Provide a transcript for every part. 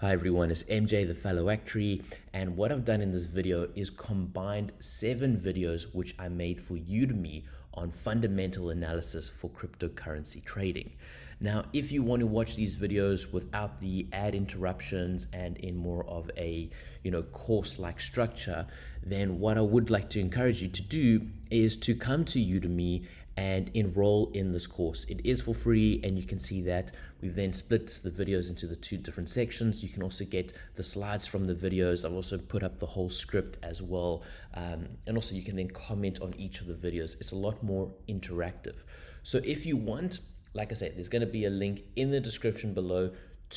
Hi everyone, it's MJ the Fellow Actuary and what I've done in this video is combined seven videos which I made for Udemy on fundamental analysis for cryptocurrency trading. Now, if you want to watch these videos without the ad interruptions and in more of a, you know, course-like structure, then what I would like to encourage you to do is to come to Udemy and enroll in this course. It is for free and you can see that we've then split the videos into the two different sections. You can also get the slides from the videos. I've also put up the whole script as well. Um, and also you can then comment on each of the videos. It's a lot more interactive. So if you want, like I said, there's going to be a link in the description below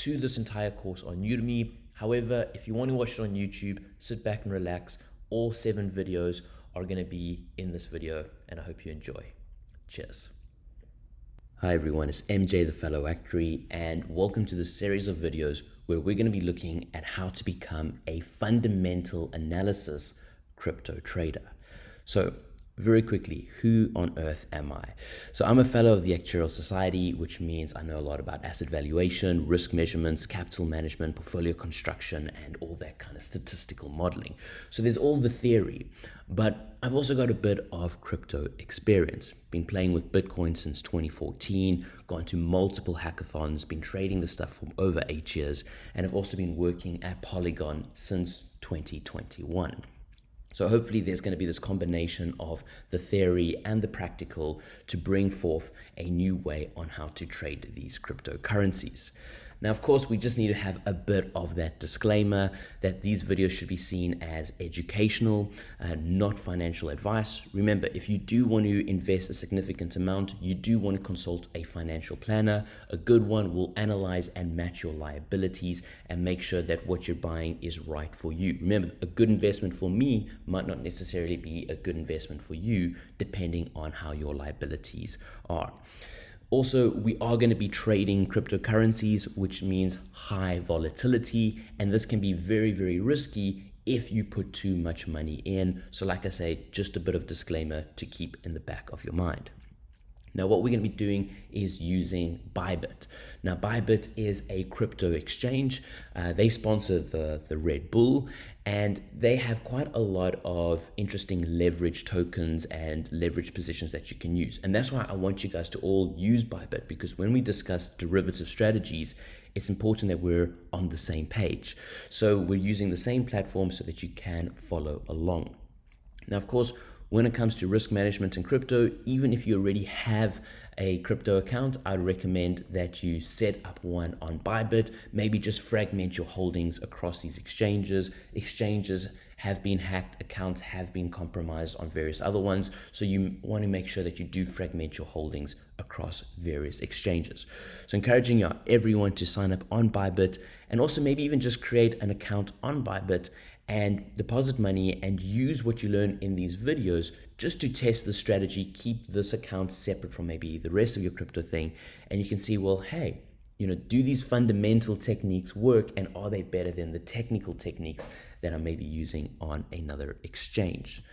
to this entire course on Udemy. However, if you want to watch it on YouTube, sit back and relax. All seven videos are going to be in this video and I hope you enjoy. Cheers. Hi everyone, it's MJ the Fellow Actuary and welcome to this series of videos where we're going to be looking at how to become a fundamental analysis crypto trader. So very quickly, who on earth am I? So I'm a fellow of the Actuarial Society, which means I know a lot about asset valuation, risk measurements, capital management, portfolio construction, and all that kind of statistical modeling. So there's all the theory, but I've also got a bit of crypto experience. Been playing with Bitcoin since 2014, gone to multiple hackathons, been trading the stuff for over eight years, and I've also been working at Polygon since 2021. So hopefully there's going to be this combination of the theory and the practical to bring forth a new way on how to trade these cryptocurrencies. Now, of course, we just need to have a bit of that disclaimer that these videos should be seen as educational, uh, not financial advice. Remember, if you do want to invest a significant amount, you do want to consult a financial planner. A good one will analyze and match your liabilities and make sure that what you're buying is right for you. Remember, a good investment for me might not necessarily be a good investment for you, depending on how your liabilities are. Also, we are going to be trading cryptocurrencies, which means high volatility, and this can be very, very risky if you put too much money in. So like I say, just a bit of disclaimer to keep in the back of your mind. Now, what we're going to be doing is using Bybit. Now, Bybit is a crypto exchange. Uh, they sponsor the, the Red Bull, and they have quite a lot of interesting leverage tokens and leverage positions that you can use. And that's why I want you guys to all use Bybit, because when we discuss derivative strategies, it's important that we're on the same page. So we're using the same platform so that you can follow along. Now, of course, when it comes to risk management in crypto, even if you already have a crypto account, I'd recommend that you set up one on Bybit. Maybe just fragment your holdings across these exchanges. Exchanges have been hacked, accounts have been compromised on various other ones. So you want to make sure that you do fragment your holdings across various exchanges. So encouraging everyone to sign up on Bybit and also maybe even just create an account on Bybit and deposit money and use what you learn in these videos just to test the strategy, keep this account separate from maybe the rest of your crypto thing. And you can see, well, hey, you know, do these fundamental techniques work and are they better than the technical techniques that I'm maybe using on another exchange?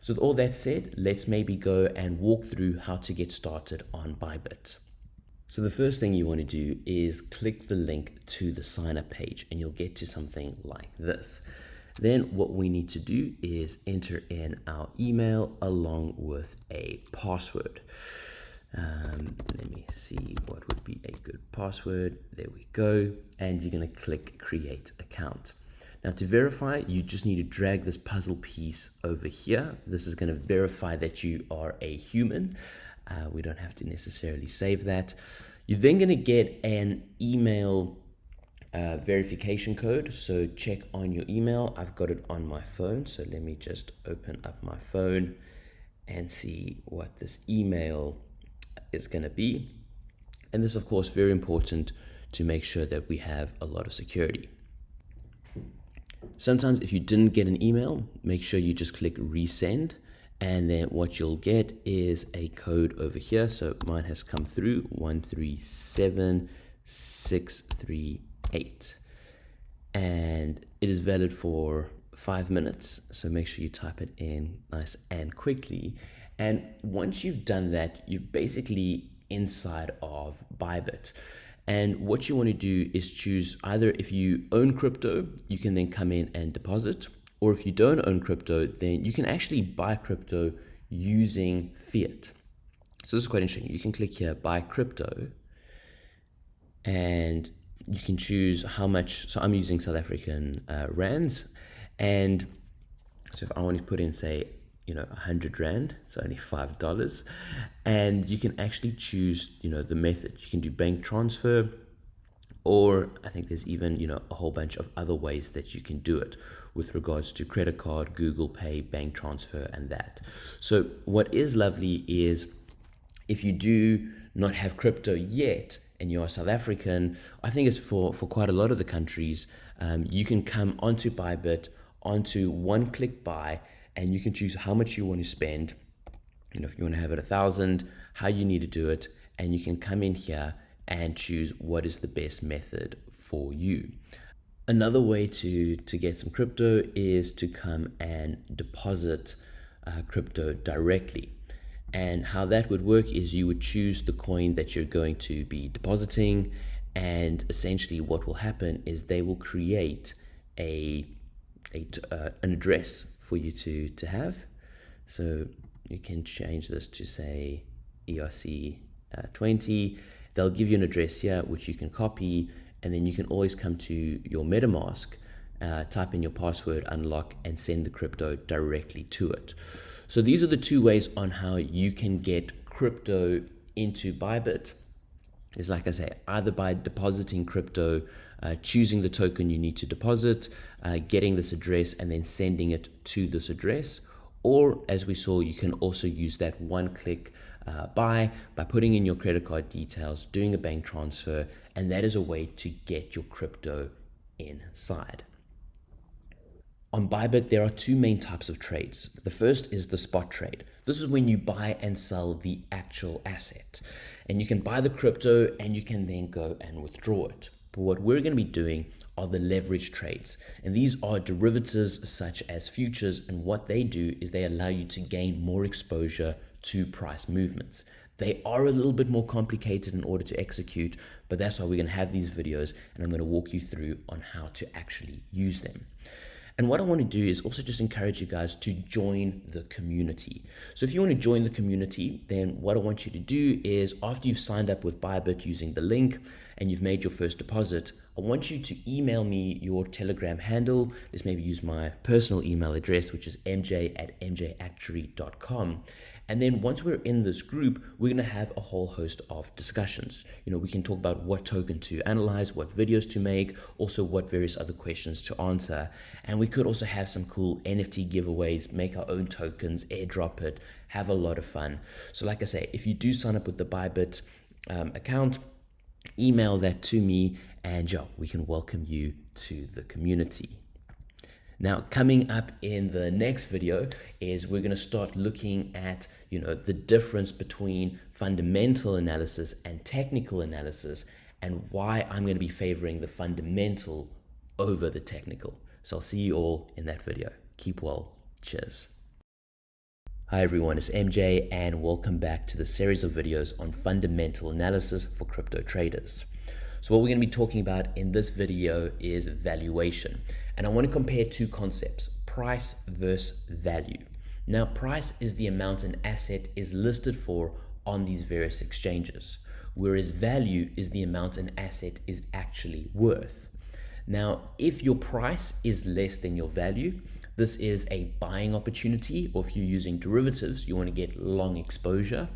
So with all that said, let's maybe go and walk through how to get started on Bybit. So the first thing you want to do is click the link to the sign up page and you'll get to something like this. Then what we need to do is enter in our email along with a password. Um, let me see what would be a good password. There we go. And you're going to click create account. Now to verify, you just need to drag this puzzle piece over here. This is going to verify that you are a human. Uh, we don't have to necessarily save that. You're then going to get an email verification code. So check on your email. I've got it on my phone. So let me just open up my phone and see what this email is going to be. And this, of course, very important to make sure that we have a lot of security. Sometimes if you didn't get an email, make sure you just click resend and then what you'll get is a code over here. So mine has come through 137638 8 and it is valid for five minutes so make sure you type it in nice and quickly and once you've done that you're basically inside of Bybit And what you want to do is choose either if you own crypto, you can then come in and deposit, or if you don't own crypto, then you can actually buy crypto using fiat. So this is quite interesting. You can click here, buy crypto, and you can choose how much. So I'm using South African uh, rands, and so if I want to put in, say, you know, 100 Rand, it's only $5. And you can actually choose, you know, the method. You can do bank transfer, or I think there's even, you know, a whole bunch of other ways that you can do it with regards to credit card, Google Pay, bank transfer, and that. So what is lovely is if you do not have crypto yet and you are South African, I think it's for, for quite a lot of the countries, um, you can come onto Bybit, onto one click buy, and you can choose how much you want to spend. You know, if you want to have it a thousand, how you need to do it, and you can come in here and choose what is the best method for you. Another way to, to get some crypto is to come and deposit uh, crypto directly. And how that would work is you would choose the coin that you're going to be depositing, and essentially what will happen is they will create a, a uh, an address for you to, to have. So you can change this to say ERC uh, 20. They'll give you an address here, which you can copy, and then you can always come to your MetaMask, uh, type in your password, unlock, and send the crypto directly to it. So these are the two ways on how you can get crypto into Bybit. Is like I say, either by depositing crypto uh, choosing the token you need to deposit, uh, getting this address, and then sending it to this address. Or as we saw, you can also use that one click uh, buy by putting in your credit card details, doing a bank transfer, and that is a way to get your crypto inside. On Bybit, there are two main types of trades. The first is the spot trade. This is when you buy and sell the actual asset. And you can buy the crypto and you can then go and withdraw it. But what we're going to be doing are the leverage trades. And these are derivatives such as futures. And what they do is they allow you to gain more exposure to price movements. They are a little bit more complicated in order to execute, but that's why we're going to have these videos and I'm going to walk you through on how to actually use them. And what I want to do is also just encourage you guys to join the community. So if you want to join the community, then what I want you to do is after you've signed up with Bybit using the link and you've made your first deposit, I want you to email me your Telegram handle. Let's maybe use my personal email address, which is mj at mjactuary.com. And then once we're in this group, we're going to have a whole host of discussions. You know, we can talk about what token to analyze, what videos to make, also what various other questions to answer. And we could also have some cool NFT giveaways, make our own tokens, airdrop it, have a lot of fun. So like I say, if you do sign up with the Bybit um, account, email that to me and yeah, we can welcome you to the community. Now, coming up in the next video is we're going to start looking at, you know, the difference between fundamental analysis and technical analysis and why I'm going to be favoring the fundamental over the technical. So I'll see you all in that video. Keep well. Cheers. Hi everyone, it's MJ and welcome back to the series of videos on fundamental analysis for crypto traders. So what we're going to be talking about in this video is valuation. And I want to compare two concepts, price versus value. Now, price is the amount an asset is listed for on these various exchanges, whereas value is the amount an asset is actually worth. Now, if your price is less than your value, this is a buying opportunity, or if you're using derivatives, you want to get long exposure.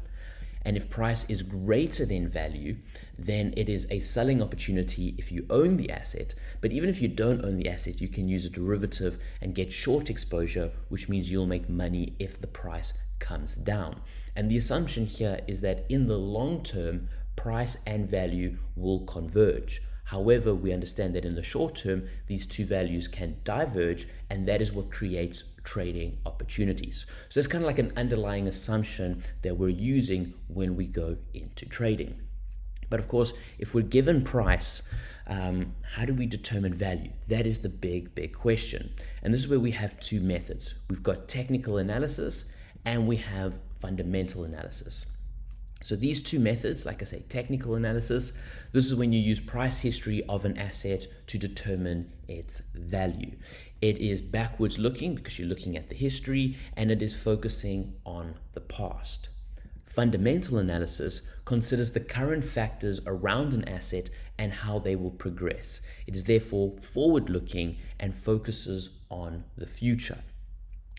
And if price is greater than value, then it is a selling opportunity if you own the asset. But even if you don't own the asset, you can use a derivative and get short exposure, which means you'll make money if the price comes down. And the assumption here is that in the long term, price and value will converge. However, we understand that in the short term, these two values can diverge, and that is what creates trading opportunities. So it's kind of like an underlying assumption that we're using when we go into trading. But of course, if we're given price, um, how do we determine value? That is the big, big question. And this is where we have two methods. We've got technical analysis and we have fundamental analysis. So these two methods, like I say, technical analysis, this is when you use price history of an asset to determine its value. It is backwards looking because you're looking at the history and it is focusing on the past. Fundamental analysis considers the current factors around an asset and how they will progress. It is therefore forward looking and focuses on the future.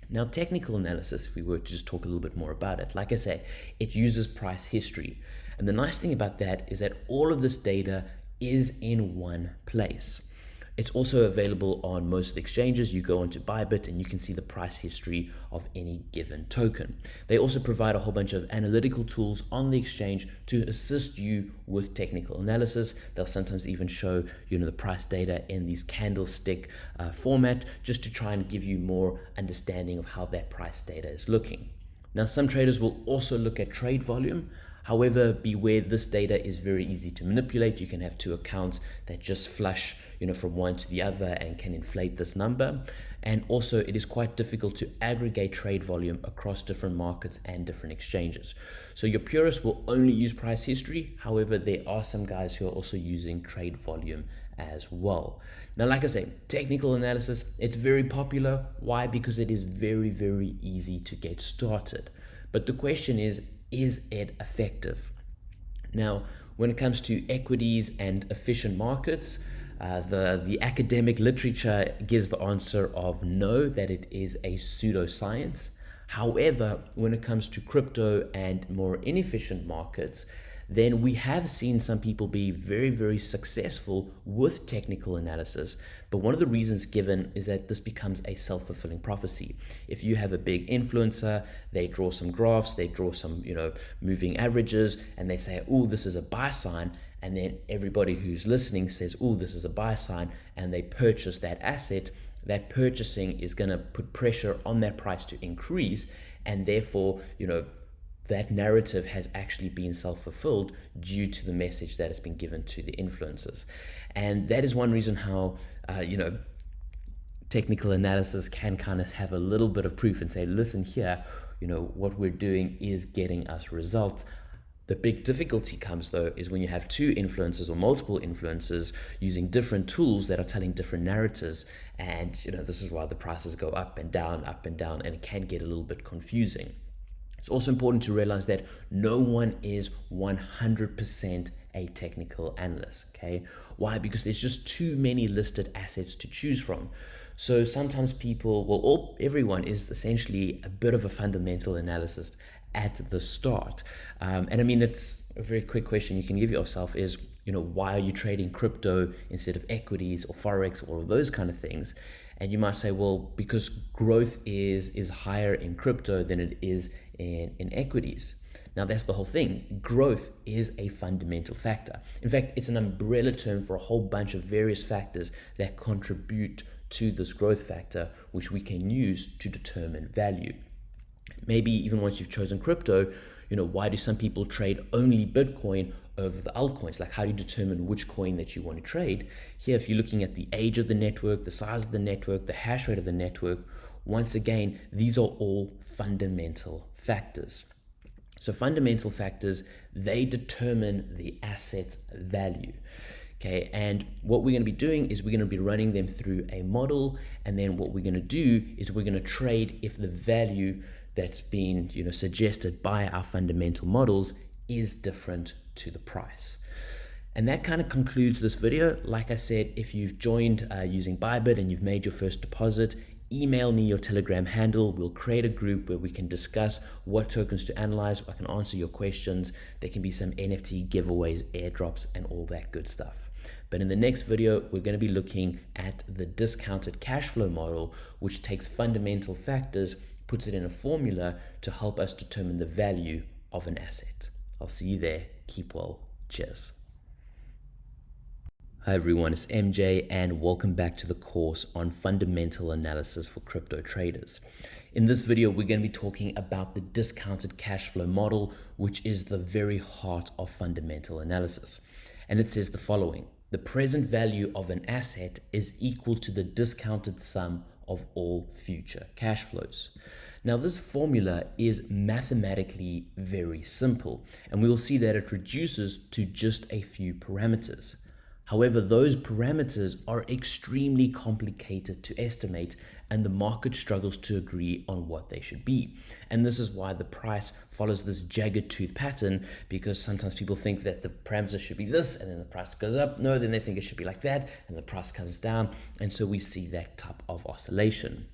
Now, technical analysis, if we were to just talk a little bit more about it, like I say, it uses price history. And the nice thing about that is that all of this data is in one place. It's also available on most exchanges. You go onto Bybit and you can see the price history of any given token. They also provide a whole bunch of analytical tools on the exchange to assist you with technical analysis. They'll sometimes even show you know the price data in these candlestick uh, format just to try and give you more understanding of how that price data is looking. Now, some traders will also look at trade volume. However, beware this data is very easy to manipulate. You can have two accounts that just flush you know, from one to the other and can inflate this number. And also it is quite difficult to aggregate trade volume across different markets and different exchanges. So your purists will only use price history. However, there are some guys who are also using trade volume as well. Now, like I say, technical analysis, it's very popular. Why? Because it is very, very easy to get started. But the question is, is it effective? Now, when it comes to equities and efficient markets, uh, the, the academic literature gives the answer of no, that it is a pseudoscience. However, when it comes to crypto and more inefficient markets, then we have seen some people be very, very successful with technical analysis. But one of the reasons given is that this becomes a self-fulfilling prophecy. If you have a big influencer, they draw some graphs, they draw some, you know, moving averages, and they say, oh, this is a buy sign. And then everybody who's listening says, oh, this is a buy sign, and they purchase that asset that purchasing is going to put pressure on that price to increase and therefore you know that narrative has actually been self-fulfilled due to the message that has been given to the influencers. And that is one reason how uh, you know technical analysis can kind of have a little bit of proof and say listen here you know what we're doing is getting us results. The big difficulty comes though is when you have two influencers or multiple influencers using different tools that are telling different narratives and you know this is why the prices go up and down up and down and it can get a little bit confusing it's also important to realize that no one is 100% a technical analyst, okay? Why? Because there's just too many listed assets to choose from. So sometimes people, well, all, everyone is essentially a bit of a fundamental analyst at the start. Um, and I mean, it's a very quick question you can give yourself is, you know, why are you trading crypto instead of equities or Forex or those kind of things? And you might say, well, because growth is, is higher in crypto than it is in, in equities. Now, that's the whole thing. Growth is a fundamental factor. In fact, it's an umbrella term for a whole bunch of various factors that contribute to this growth factor, which we can use to determine value. Maybe even once you've chosen crypto, you know, why do some people trade only Bitcoin over the altcoins? Like how do you determine which coin that you want to trade? Here, if you're looking at the age of the network, the size of the network, the hash rate of the network, once again, these are all fundamental factors. So fundamental factors, they determine the asset's value. Okay, and what we're going to be doing is we're going to be running them through a model, and then what we're going to do is we're going to trade if the value that's been you know suggested by our fundamental models is different to the price. And that kind of concludes this video. Like I said, if you've joined uh, using Bybit and you've made your first deposit, email me your Telegram handle. We'll create a group where we can discuss what tokens to analyze. I can answer your questions. There can be some NFT giveaways, airdrops, and all that good stuff. But in the next video, we're going to be looking at the discounted cash flow model, which takes fundamental factors puts it in a formula to help us determine the value of an asset. I'll see you there. Keep well. Cheers. Hi everyone, it's MJ and welcome back to the course on fundamental analysis for crypto traders. In this video, we're going to be talking about the discounted cash flow model, which is the very heart of fundamental analysis. And it says the following, the present value of an asset is equal to the discounted sum of all future cash flows. Now this formula is mathematically very simple and we will see that it reduces to just a few parameters. However, those parameters are extremely complicated to estimate and the market struggles to agree on what they should be. And this is why the price follows this jagged tooth pattern because sometimes people think that the parameters should be this and then the price goes up. No, then they think it should be like that and the price comes down. And so we see that type of oscillation.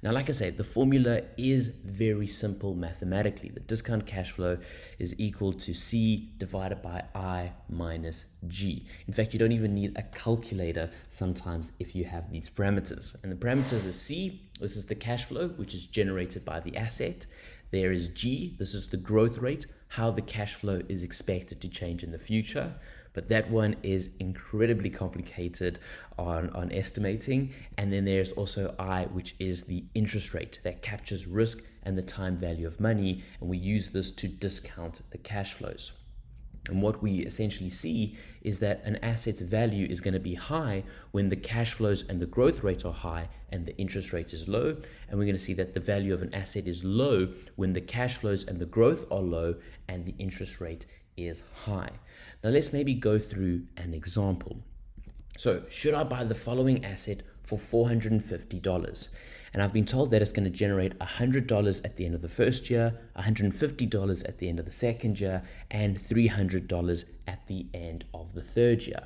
Now, like I said, the formula is very simple mathematically. The discount cash flow is equal to C divided by I minus G. In fact, you don't even need a calculator sometimes if you have these parameters. And the parameters are C, this is the cash flow, which is generated by the asset. There is G, this is the growth rate, how the cash flow is expected to change in the future but that one is incredibly complicated on, on estimating. And then there's also I, which is the interest rate that captures risk and the time value of money. And we use this to discount the cash flows. And what we essentially see is that an asset's value is going to be high when the cash flows and the growth rates are high and the interest rate is low. And we're going to see that the value of an asset is low when the cash flows and the growth are low and the interest rate is high. Now let's maybe go through an example. So should I buy the following asset for $450? And I've been told that it's going to generate $100 at the end of the first year, $150 at the end of the second year, and $300 at the end of the third year.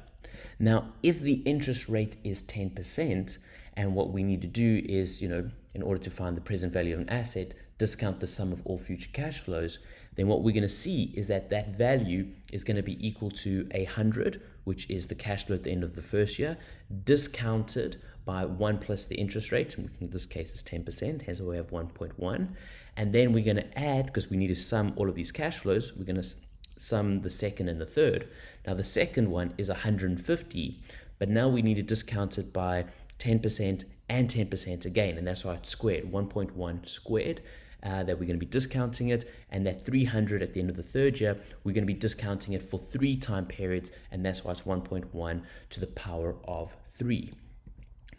Now, if the interest rate is 10%, and what we need to do is, you know, in order to find the present value of an asset, discount the sum of all future cash flows, then what we're going to see is that that value is going to be equal to a 100, which is the cash flow at the end of the first year, discounted by 1 plus the interest rate, in this case is 10%, hence we have 1.1. And then we're going to add, because we need to sum all of these cash flows, we're going to sum the second and the third. Now the second one is 150, but now we need to discount it by 10% and 10% again, and that's why it's squared, 1.1 squared uh, that we're going to be discounting it and that 300 at the end of the third year we're going to be discounting it for three time periods and that's why it's 1.1 to the power of 3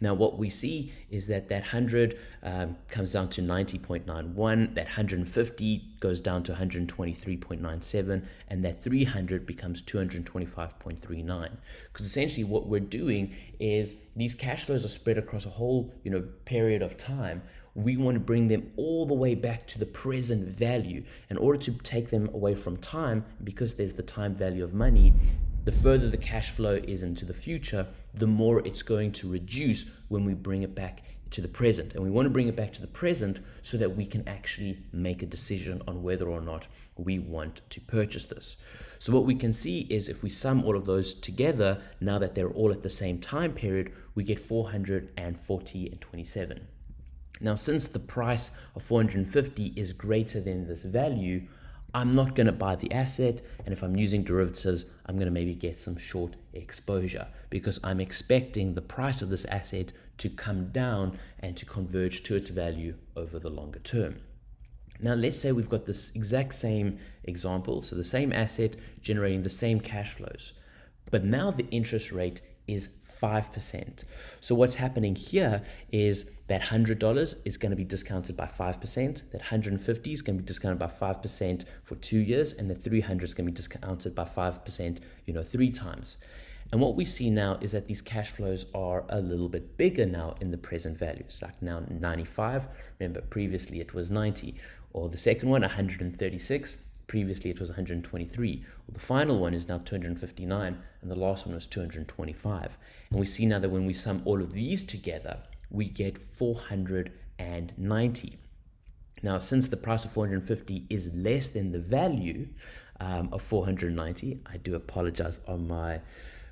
now what we see is that that 100 um, comes down to 90.91, that 150 goes down to 123.97, and that 300 becomes 225.39. Because essentially what we're doing is these cash flows are spread across a whole you know period of time we want to bring them all the way back to the present value. In order to take them away from time, because there's the time value of money, the further the cash flow is into the future, the more it's going to reduce when we bring it back to the present. And we want to bring it back to the present so that we can actually make a decision on whether or not we want to purchase this. So what we can see is if we sum all of those together, now that they're all at the same time period, we get 440 and 27. Now, since the price of 450 is greater than this value, I'm not going to buy the asset. And if I'm using derivatives, I'm going to maybe get some short exposure because I'm expecting the price of this asset to come down and to converge to its value over the longer term. Now, let's say we've got this exact same example. So the same asset generating the same cash flows, but now the interest rate is 5%. So what's happening here is that $100 is going to be discounted by 5%, that 150 is going to be discounted by 5% for two years, and the 300 is going to be discounted by 5%, you know, three times. And what we see now is that these cash flows are a little bit bigger now in the present value. It's like now 95. Remember, previously it was 90. Or the second one, 136. Previously it was 123. Well, the final one is now 259 and the last one was 225. And we see now that when we sum all of these together, we get 490. Now, since the price of 450 is less than the value um, of 490, I do apologize on my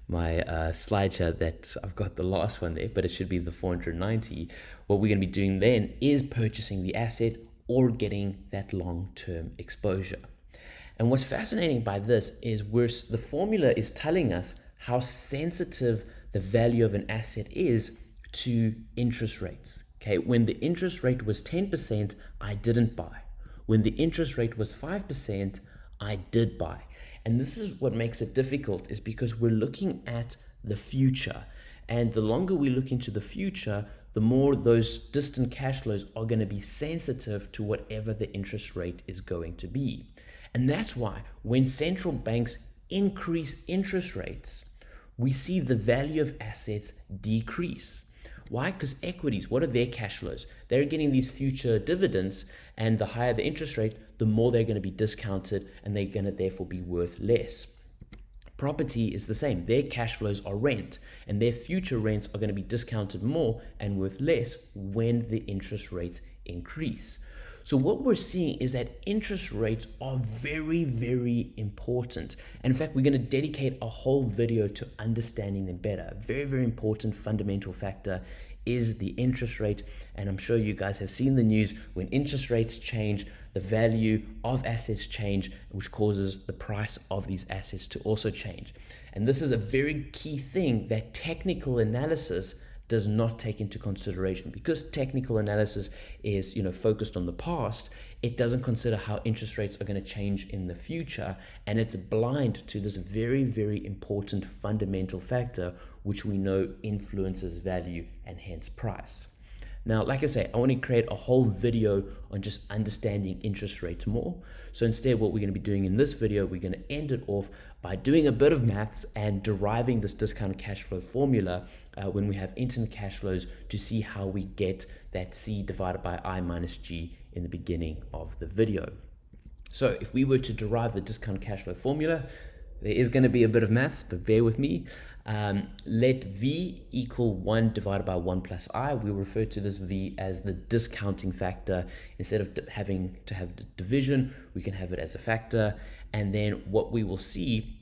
my uh, slide here that I've got the last one there, but it should be the 490. What we're going to be doing then is purchasing the asset or getting that long-term exposure. And what's fascinating by this is we're, the formula is telling us how sensitive the value of an asset is to interest rates. Okay, when the interest rate was 10%, I didn't buy. When the interest rate was 5%, I did buy. And this is what makes it difficult is because we're looking at the future. And the longer we look into the future, the more those distant cash flows are going to be sensitive to whatever the interest rate is going to be. And that's why when central banks increase interest rates, we see the value of assets decrease. Why? Because equities, what are their cash flows? They're getting these future dividends, and the higher the interest rate, the more they're going to be discounted and they're going to therefore be worth less. Property is the same. Their cash flows are rent, and their future rents are going to be discounted more and worth less when the interest rates increase. So what we're seeing is that interest rates are very, very important. And in fact, we're going to dedicate a whole video to understanding them better. Very, very important fundamental factor is the interest rate. And I'm sure you guys have seen the news when interest rates change, the value of assets change, which causes the price of these assets to also change. And this is a very key thing that technical analysis does not take into consideration because technical analysis is you know focused on the past it doesn't consider how interest rates are going to change in the future and it's blind to this very very important fundamental factor which we know influences value and hence price now, like I say, I want to create a whole video on just understanding interest rates more. So instead, what we're going to be doing in this video, we're going to end it off by doing a bit of maths and deriving this discounted cash flow formula uh, when we have instant cash flows to see how we get that C divided by I minus G in the beginning of the video. So if we were to derive the discounted cash flow formula, there is going to be a bit of maths, but bear with me. Um, let V equal 1 divided by 1 plus I. We refer to this V as the discounting factor. Instead of having to have the division, we can have it as a factor. And then what we will see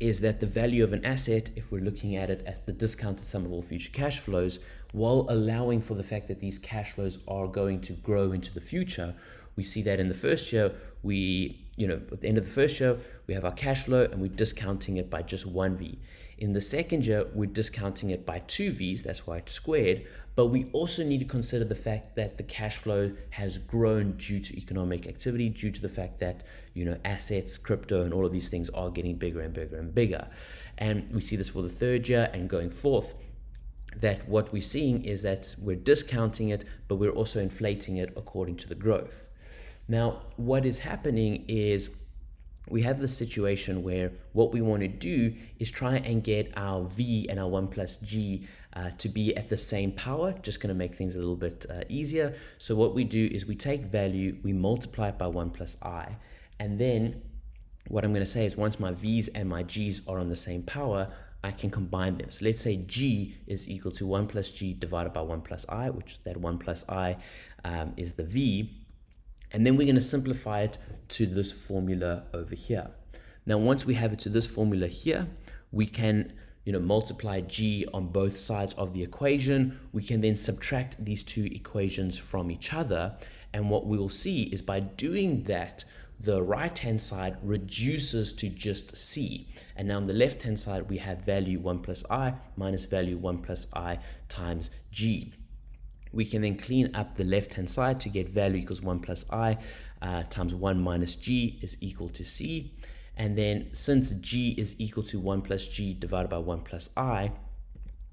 is that the value of an asset, if we're looking at it as the discounted sum of all future cash flows, while allowing for the fact that these cash flows are going to grow into the future, we see that in the first year, we, you know, at the end of the first year, we have our cash flow and we're discounting it by just one V. In the second year, we're discounting it by two V's, that's why it's squared, but we also need to consider the fact that the cash flow has grown due to economic activity, due to the fact that, you know, assets, crypto, and all of these things are getting bigger and bigger and bigger. And we see this for the third year and going forth that what we're seeing is that we're discounting it, but we're also inflating it according to the growth. Now, what is happening is we have this situation where what we want to do is try and get our v and our 1 plus g uh, to be at the same power, just going to make things a little bit uh, easier. So what we do is we take value, we multiply it by 1 plus i, and then what I'm going to say is once my v's and my g's are on the same power, I can combine them. So let's say g is equal to 1 plus g divided by 1 plus i, which that 1 plus i um, is the v, and then we're going to simplify it to this formula over here. Now, once we have it to this formula here, we can you know, multiply g on both sides of the equation. We can then subtract these two equations from each other. And what we will see is by doing that, the right-hand side reduces to just c. And now on the left-hand side, we have value 1 plus i minus value 1 plus i times g we can then clean up the left hand side to get value equals 1 plus i uh, times 1 minus g is equal to c. And then since g is equal to 1 plus g divided by 1 plus i,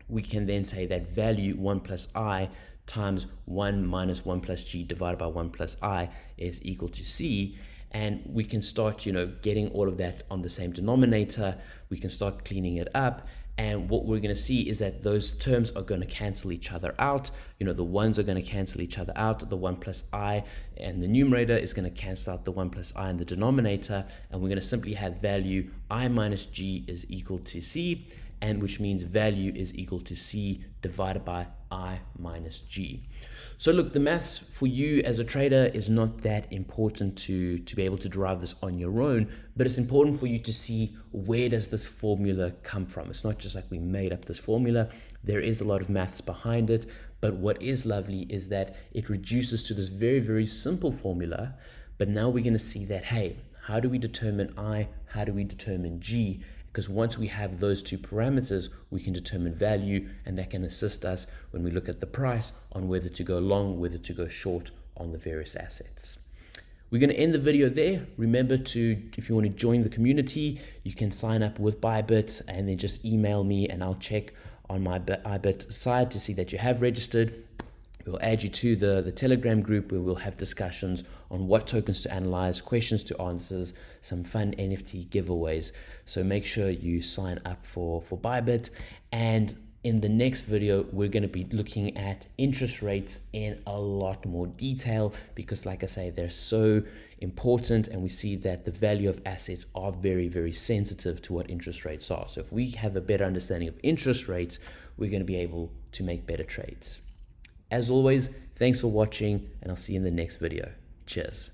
we can then say that value 1 plus i times 1 minus 1 plus g divided by 1 plus i is equal to c. And we can start you know getting all of that on the same denominator. We can start cleaning it up and what we're going to see is that those terms are going to cancel each other out. You know, the ones are going to cancel each other out. The 1 plus i and the numerator is going to cancel out the 1 plus i in the denominator. And we're going to simply have value i minus g is equal to c and which means value is equal to C divided by I minus G. So look, the maths for you as a trader is not that important to, to be able to derive this on your own, but it's important for you to see where does this formula come from. It's not just like we made up this formula. There is a lot of maths behind it, but what is lovely is that it reduces to this very, very simple formula, but now we're gonna see that, hey, how do we determine I? How do we determine G? Because once we have those two parameters, we can determine value and that can assist us when we look at the price on whether to go long, whether to go short on the various assets. We're going to end the video there. Remember to, if you want to join the community, you can sign up with Bybit and then just email me and I'll check on my Bybit side to see that you have registered. We'll add you to the, the Telegram group where we'll have discussions on what tokens to analyze, questions to answers, some fun NFT giveaways. So make sure you sign up for, for Bybit. And in the next video, we're going to be looking at interest rates in a lot more detail because like I say, they're so important and we see that the value of assets are very, very sensitive to what interest rates are. So if we have a better understanding of interest rates, we're going to be able to make better trades. As always, thanks for watching and I'll see you in the next video. Cheers.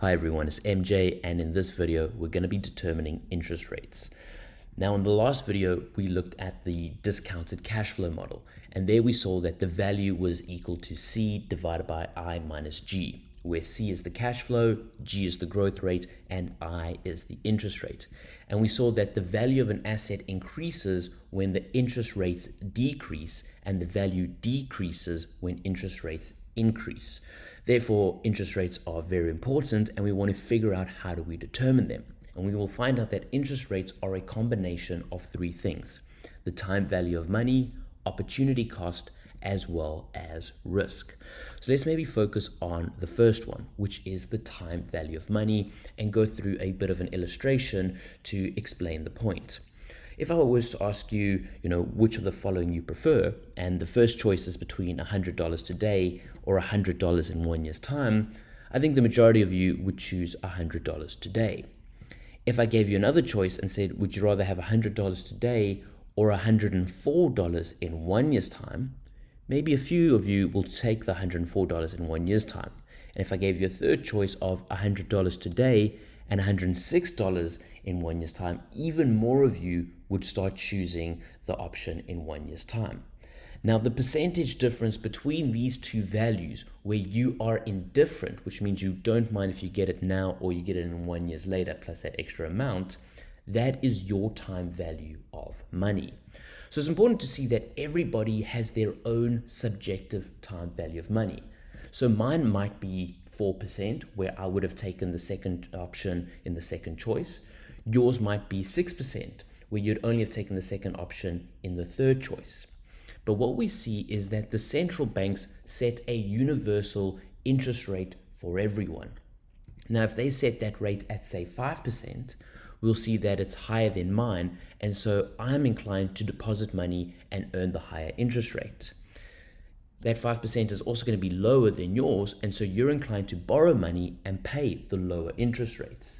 Hi everyone, it's MJ and in this video, we're going to be determining interest rates. Now in the last video, we looked at the discounted cash flow model, and there we saw that the value was equal to C divided by I minus G, where C is the cash flow, G is the growth rate, and I is the interest rate. And we saw that the value of an asset increases when the interest rates decrease, and the value decreases when interest rates increase. Therefore, interest rates are very important, and we want to figure out how do we determine them and we will find out that interest rates are a combination of three things the time value of money, opportunity cost, as well as risk. So let's maybe focus on the first one, which is the time value of money, and go through a bit of an illustration to explain the point. If I was to ask you, you know, which of the following you prefer, and the first choice is between $100 today or $100 in one year's time, I think the majority of you would choose $100 today. If I gave you another choice and said, would you rather have $100 today or $104 in one year's time, maybe a few of you will take the $104 in one year's time. And if I gave you a third choice of $100 today and $106 in one year's time, even more of you would start choosing the option in one year's time. Now, the percentage difference between these two values where you are indifferent, which means you don't mind if you get it now or you get it in one years later plus that extra amount, that is your time value of money. So it's important to see that everybody has their own subjective time value of money. So mine might be 4%, where I would have taken the second option in the second choice. Yours might be 6%, where you'd only have taken the second option in the third choice. But what we see is that the central banks set a universal interest rate for everyone. Now, if they set that rate at, say, 5%, we'll see that it's higher than mine. And so I'm inclined to deposit money and earn the higher interest rate. That 5% is also going to be lower than yours. And so you're inclined to borrow money and pay the lower interest rates.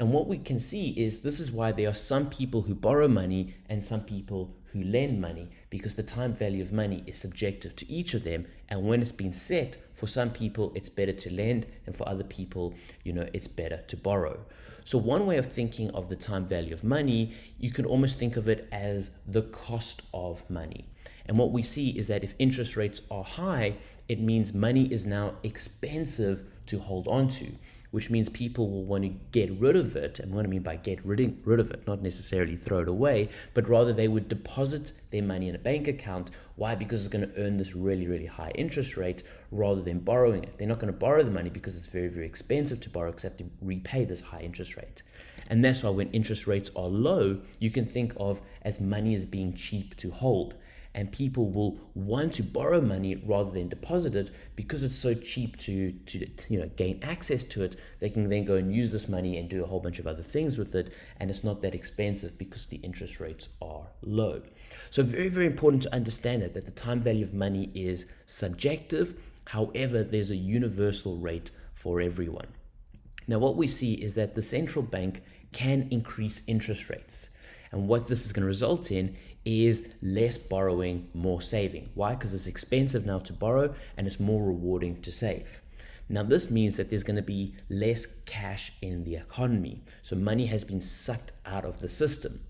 And what we can see is this is why there are some people who borrow money and some people who lend money because the time value of money is subjective to each of them. And when it's been set, for some people, it's better to lend, and for other people, you know, it's better to borrow. So one way of thinking of the time value of money, you can almost think of it as the cost of money. And what we see is that if interest rates are high, it means money is now expensive to hold on to which means people will want to get rid of it. And what I mean by get rid, rid of it, not necessarily throw it away, but rather they would deposit their money in a bank account. Why? Because it's going to earn this really, really high interest rate rather than borrowing it. They're not going to borrow the money because it's very, very expensive to borrow, except to repay this high interest rate. And that's why when interest rates are low, you can think of as money as being cheap to hold and people will want to borrow money rather than deposit it because it's so cheap to, to you know gain access to it. They can then go and use this money and do a whole bunch of other things with it and it's not that expensive because the interest rates are low. So very very important to understand that that the time value of money is subjective. However there's a universal rate for everyone. Now what we see is that the central bank can increase interest rates. And what this is going to result in is less borrowing, more saving. Why? Because it's expensive now to borrow and it's more rewarding to save. Now, this means that there's going to be less cash in the economy. So, money has been sucked out of the system.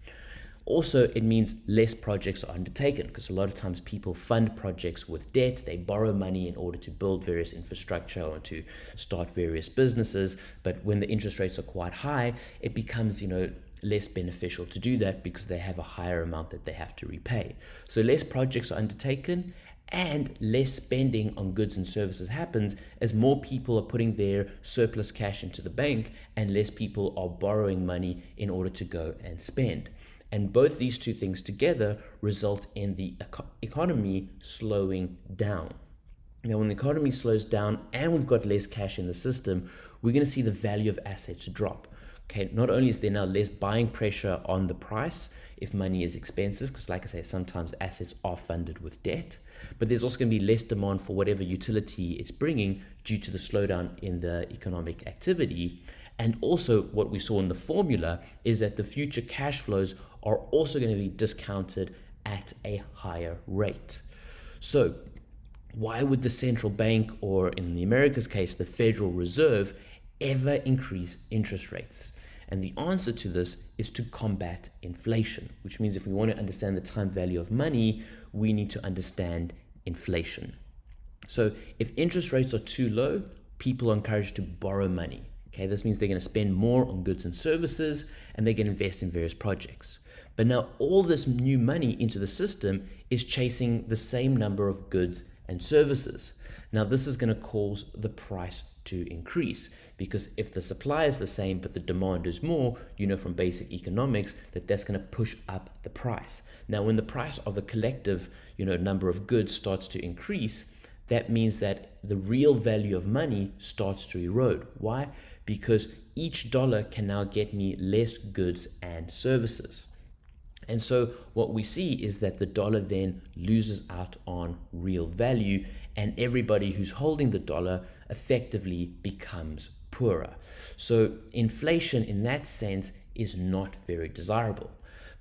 Also, it means less projects are undertaken because a lot of times people fund projects with debt. They borrow money in order to build various infrastructure or to start various businesses. But when the interest rates are quite high, it becomes, you know, less beneficial to do that because they have a higher amount that they have to repay. So less projects are undertaken and less spending on goods and services happens as more people are putting their surplus cash into the bank and less people are borrowing money in order to go and spend. And both these two things together result in the eco economy slowing down. Now, when the economy slows down and we've got less cash in the system, we're going to see the value of assets drop. Okay, not only is there now less buying pressure on the price if money is expensive, because like I say, sometimes assets are funded with debt, but there's also going to be less demand for whatever utility it's bringing due to the slowdown in the economic activity. And also, what we saw in the formula is that the future cash flows are also going to be discounted at a higher rate. So, why would the central bank, or in the America's case, the Federal Reserve, ever increase interest rates? And the answer to this is to combat inflation, which means if we want to understand the time value of money, we need to understand inflation. So if interest rates are too low, people are encouraged to borrow money. Okay, this means they're going to spend more on goods and services and they can invest in various projects. But now all this new money into the system is chasing the same number of goods and services. Now this is going to cause the price to increase because if the supply is the same but the demand is more you know from basic economics that that's going to push up the price. Now when the price of a collective you know number of goods starts to increase that means that the real value of money starts to erode. Why? Because each dollar can now get me less goods and services. And so what we see is that the dollar then loses out on real value and everybody who's holding the dollar effectively becomes poorer. So inflation in that sense is not very desirable.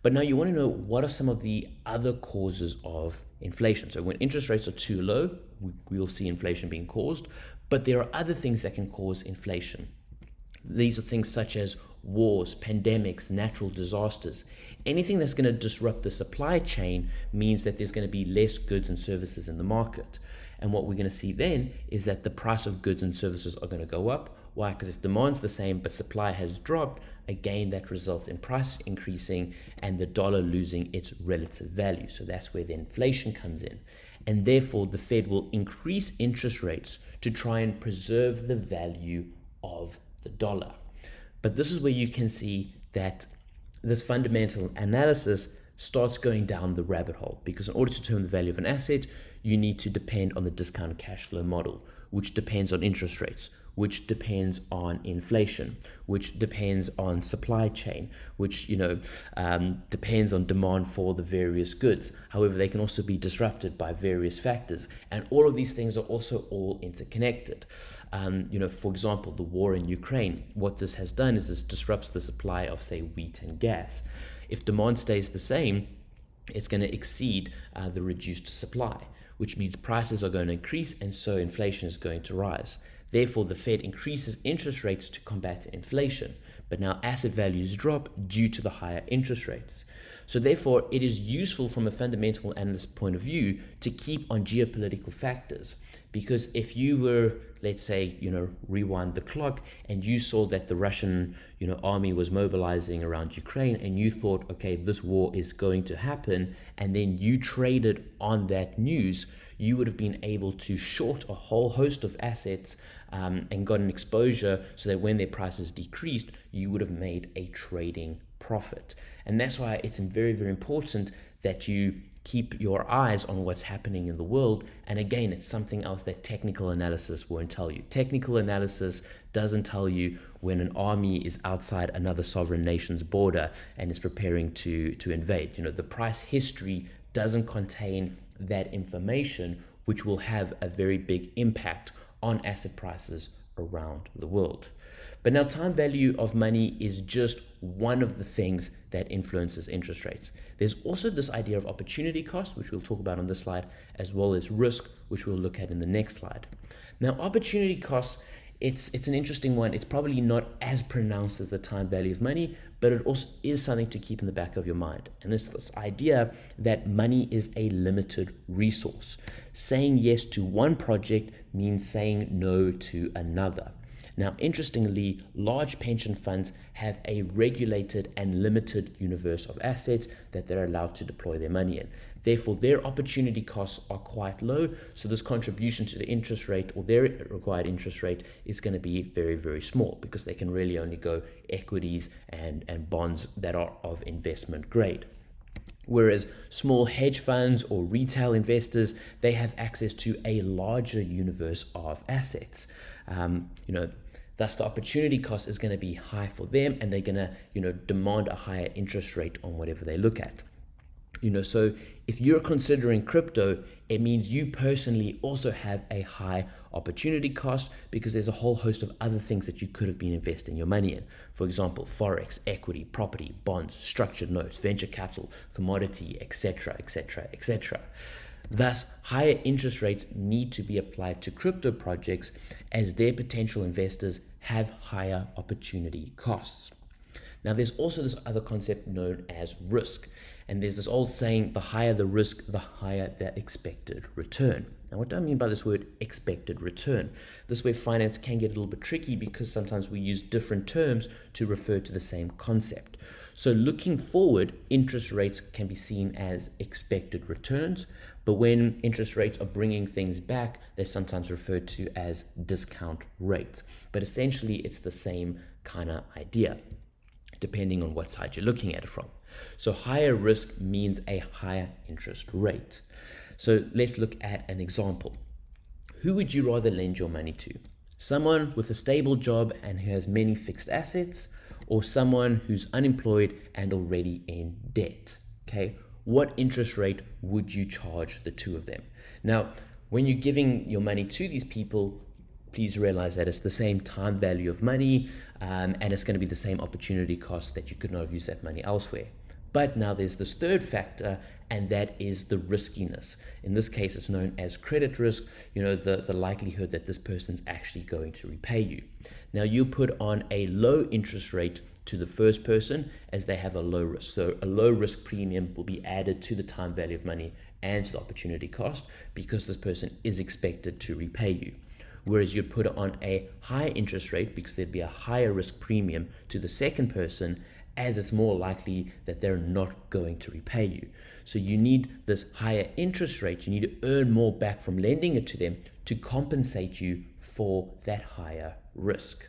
But now you want to know what are some of the other causes of inflation. So when interest rates are too low, we, will see inflation being caused, but there are other things that can cause inflation. These are things such as wars, pandemics, natural disasters. Anything that's going to disrupt the supply chain means that there's going to be less goods and services in the market. And what we're going to see then is that the price of goods and services are going to go up. Why? Because if demand's the same but supply has dropped, again, that results in price increasing and the dollar losing its relative value. So that's where the inflation comes in. And therefore, the Fed will increase interest rates to try and preserve the value of the dollar. But this is where you can see that this fundamental analysis starts going down the rabbit hole because in order to determine the value of an asset, you need to depend on the discounted cash flow model, which depends on interest rates, which depends on inflation, which depends on supply chain, which you know um, depends on demand for the various goods. However, they can also be disrupted by various factors, and all of these things are also all interconnected. Um, you know, for example, the war in Ukraine. What this has done is this disrupts the supply of, say, wheat and gas. If demand stays the same, it's going to exceed uh, the reduced supply, which means prices are going to increase and so inflation is going to rise. Therefore, the Fed increases interest rates to combat inflation, but now asset values drop due to the higher interest rates. So therefore, it is useful from a fundamental analyst point of view to keep on geopolitical factors. Because if you were, let's say, you know, rewind the clock and you saw that the Russian, you know, army was mobilizing around Ukraine and you thought, okay, this war is going to happen, and then you traded on that news, you would have been able to short a whole host of assets um, and got an exposure so that when their prices decreased, you would have made a trading profit. And that's why it's very, very important that you keep your eyes on what's happening in the world. And again, it's something else that technical analysis won't tell you. Technical analysis doesn't tell you when an army is outside another sovereign nation's border and is preparing to, to invade. You know, the price history doesn't contain that information, which will have a very big impact on asset prices around the world. But now time value of money is just one of the things that influences interest rates. There's also this idea of opportunity cost, which we'll talk about on this slide, as well as risk, which we'll look at in the next slide. Now, opportunity cost it's it's an interesting one. It's probably not as pronounced as the time value of money, but it also is something to keep in the back of your mind. And this this idea that money is a limited resource. Saying yes to one project means saying no to another. Now, interestingly, large pension funds have a regulated and limited universe of assets that they're allowed to deploy their money in. Therefore, their opportunity costs are quite low. So this contribution to the interest rate or their required interest rate is going to be very, very small because they can really only go equities and, and bonds that are of investment grade. Whereas small hedge funds or retail investors, they have access to a larger universe of assets. Um, you know, thus the opportunity cost is going to be high for them and they're going to, you know, demand a higher interest rate on whatever they look at. You know, so if you're considering crypto, it means you personally also have a high opportunity cost because there's a whole host of other things that you could have been investing your money in. For example, forex, equity, property, bonds, structured notes, venture capital, commodity, etc., etc., etc. Thus, higher interest rates need to be applied to crypto projects as their potential investors have higher opportunity costs. Now, there's also this other concept known as risk. And there's this old saying, the higher the risk, the higher the expected return. Now, what do I mean by this word expected return? This way finance can get a little bit tricky because sometimes we use different terms to refer to the same concept. So looking forward, interest rates can be seen as expected returns, but when interest rates are bringing things back, they're sometimes referred to as discount rates. But essentially, it's the same kind of idea depending on what side you're looking at it from. So higher risk means a higher interest rate. So let's look at an example. Who would you rather lend your money to? Someone with a stable job and who has many fixed assets, or someone who's unemployed and already in debt? Okay, what interest rate would you charge the two of them? Now, when you're giving your money to these people, please realize that it's the same time value of money um, and it's going to be the same opportunity cost that you could not have used that money elsewhere. But now there's this third factor, and that is the riskiness. In this case, it's known as credit risk, you know, the, the likelihood that this person's actually going to repay you. Now, you put on a low interest rate to the first person as they have a low risk. So a low risk premium will be added to the time value of money and to the opportunity cost because this person is expected to repay you whereas you'd put on a high interest rate because there'd be a higher risk premium to the second person as it's more likely that they're not going to repay you. So you need this higher interest rate, you need to earn more back from lending it to them to compensate you for that higher risk.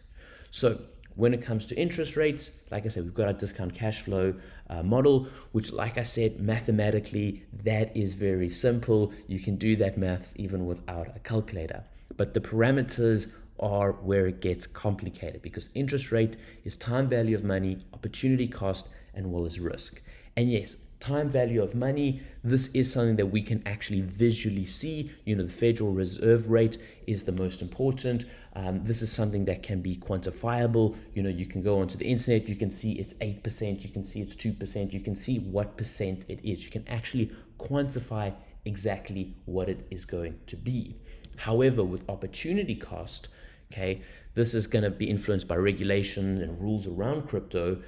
So when it comes to interest rates, like I said, we've got our discount cash flow uh, model, which, like I said, mathematically, that is very simple. You can do that maths even without a calculator but the parameters are where it gets complicated because interest rate is time value of money, opportunity cost, and well as risk. And yes, time value of money, this is something that we can actually visually see. You know, the Federal Reserve rate is the most important. Um, this is something that can be quantifiable. You know, you can go onto the internet, you can see it's 8%, you can see it's 2%, you can see what percent it is. You can actually quantify exactly what it is going to be. However, with opportunity cost, okay, this is going to be influenced by regulation and rules around crypto.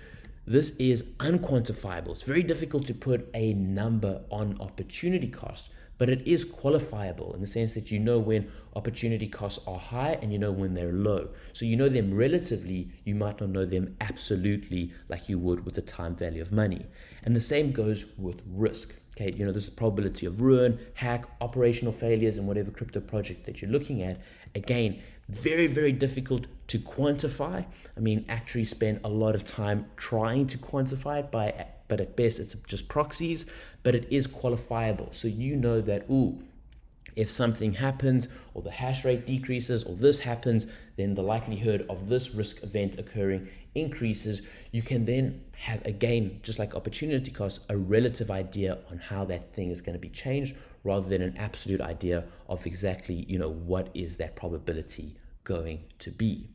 This is unquantifiable. It's very difficult to put a number on opportunity cost, but it is qualifiable in the sense that you know when opportunity costs are high and you know when they're low. So you know them relatively, you might not know them absolutely like you would with the time value of money. And the same goes with risk. Okay, you know, there's a probability of ruin, hack, operational failures, and whatever crypto project that you're looking at. Again, very, very difficult to quantify. I mean, actuaries spend a lot of time trying to quantify it by, but at best it's just proxies, but it is qualifiable. So you know that, ooh, if something happens or the hash rate decreases or this happens, then the likelihood of this risk event occurring increases. You can then have, again, just like opportunity cost, a relative idea on how that thing is going to be changed rather than an absolute idea of exactly, you know, what is that probability going to be.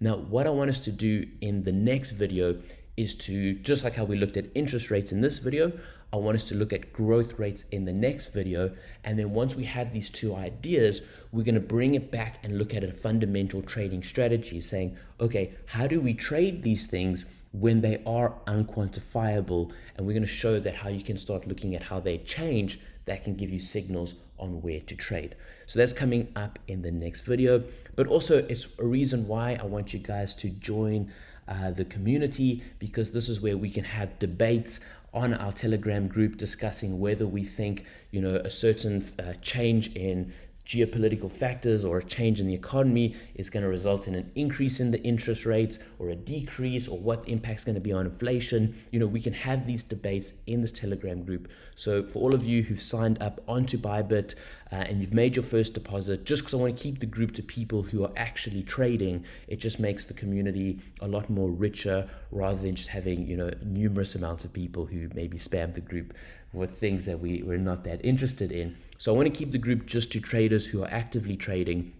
Now, what I want us to do in the next video is to, just like how we looked at interest rates in this video, I want us to look at growth rates in the next video. And then once we have these two ideas, we're going to bring it back and look at a fundamental trading strategy saying, okay, how do we trade these things when they are unquantifiable? And we're going to show that how you can start looking at how they change that can give you signals on where to trade. So that's coming up in the next video. But also, it's a reason why I want you guys to join uh, the community because this is where we can have debates on our telegram group discussing whether we think you know a certain uh, change in geopolitical factors or a change in the economy is going to result in an increase in the interest rates or a decrease or what the impact's going to be on inflation. You know we can have these debates in this telegram group. So for all of you who've signed up onto bybit uh, and you've made your first deposit just because i want to keep the group to people who are actually trading it just makes the community a lot more richer rather than just having you know numerous amounts of people who maybe spam the group with things that we, we're not that interested in. So I want to keep the group just to traders who are actively trading.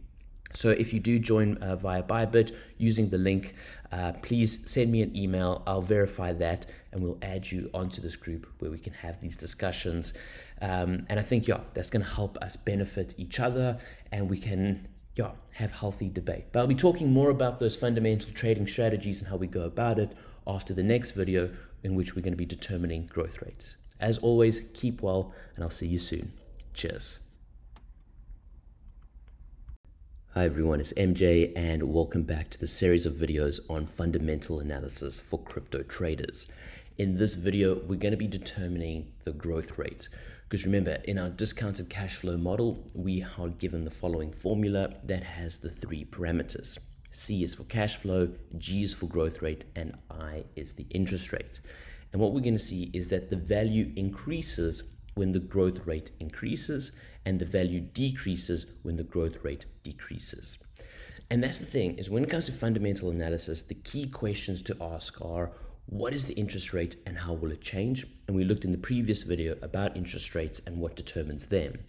So if you do join uh, via Bybit using the link, uh, please send me an email. I'll verify that and we'll add you onto this group where we can have these discussions. Um, and I think, yeah, that's going to help us benefit each other and we can yeah, have healthy debate. But I'll be talking more about those fundamental trading strategies and how we go about it after the next video in which we're going to be determining growth rates. As always, keep well, and I'll see you soon. Cheers. Hi everyone, it's MJ and welcome back to the series of videos on fundamental analysis for crypto traders. In this video, we're going to be determining the growth rate. Because remember, in our discounted cash flow model, we are given the following formula that has the three parameters. C is for cash flow, G is for growth rate, and I is the interest rate. And what we're going to see is that the value increases when the growth rate increases and the value decreases when the growth rate decreases. And that's the thing is when it comes to fundamental analysis, the key questions to ask are what is the interest rate and how will it change? And we looked in the previous video about interest rates and what determines them.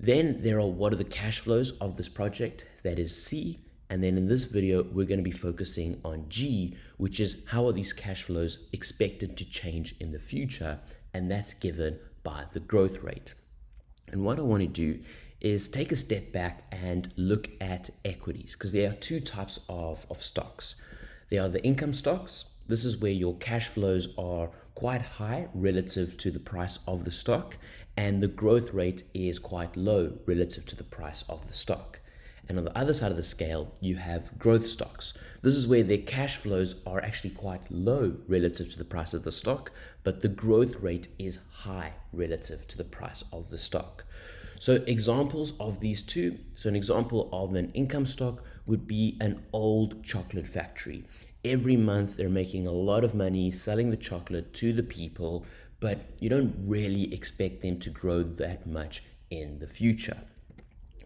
Then there are what are the cash flows of this project, that is C, and then in this video, we're going to be focusing on G, which is how are these cash flows expected to change in the future? And that's given by the growth rate. And what I want to do is take a step back and look at equities because there are two types of, of stocks. There are the income stocks. This is where your cash flows are quite high relative to the price of the stock and the growth rate is quite low relative to the price of the stock. And on the other side of the scale, you have growth stocks. This is where their cash flows are actually quite low relative to the price of the stock, but the growth rate is high relative to the price of the stock. So examples of these two, so an example of an income stock would be an old chocolate factory. Every month they're making a lot of money selling the chocolate to the people, but you don't really expect them to grow that much in the future.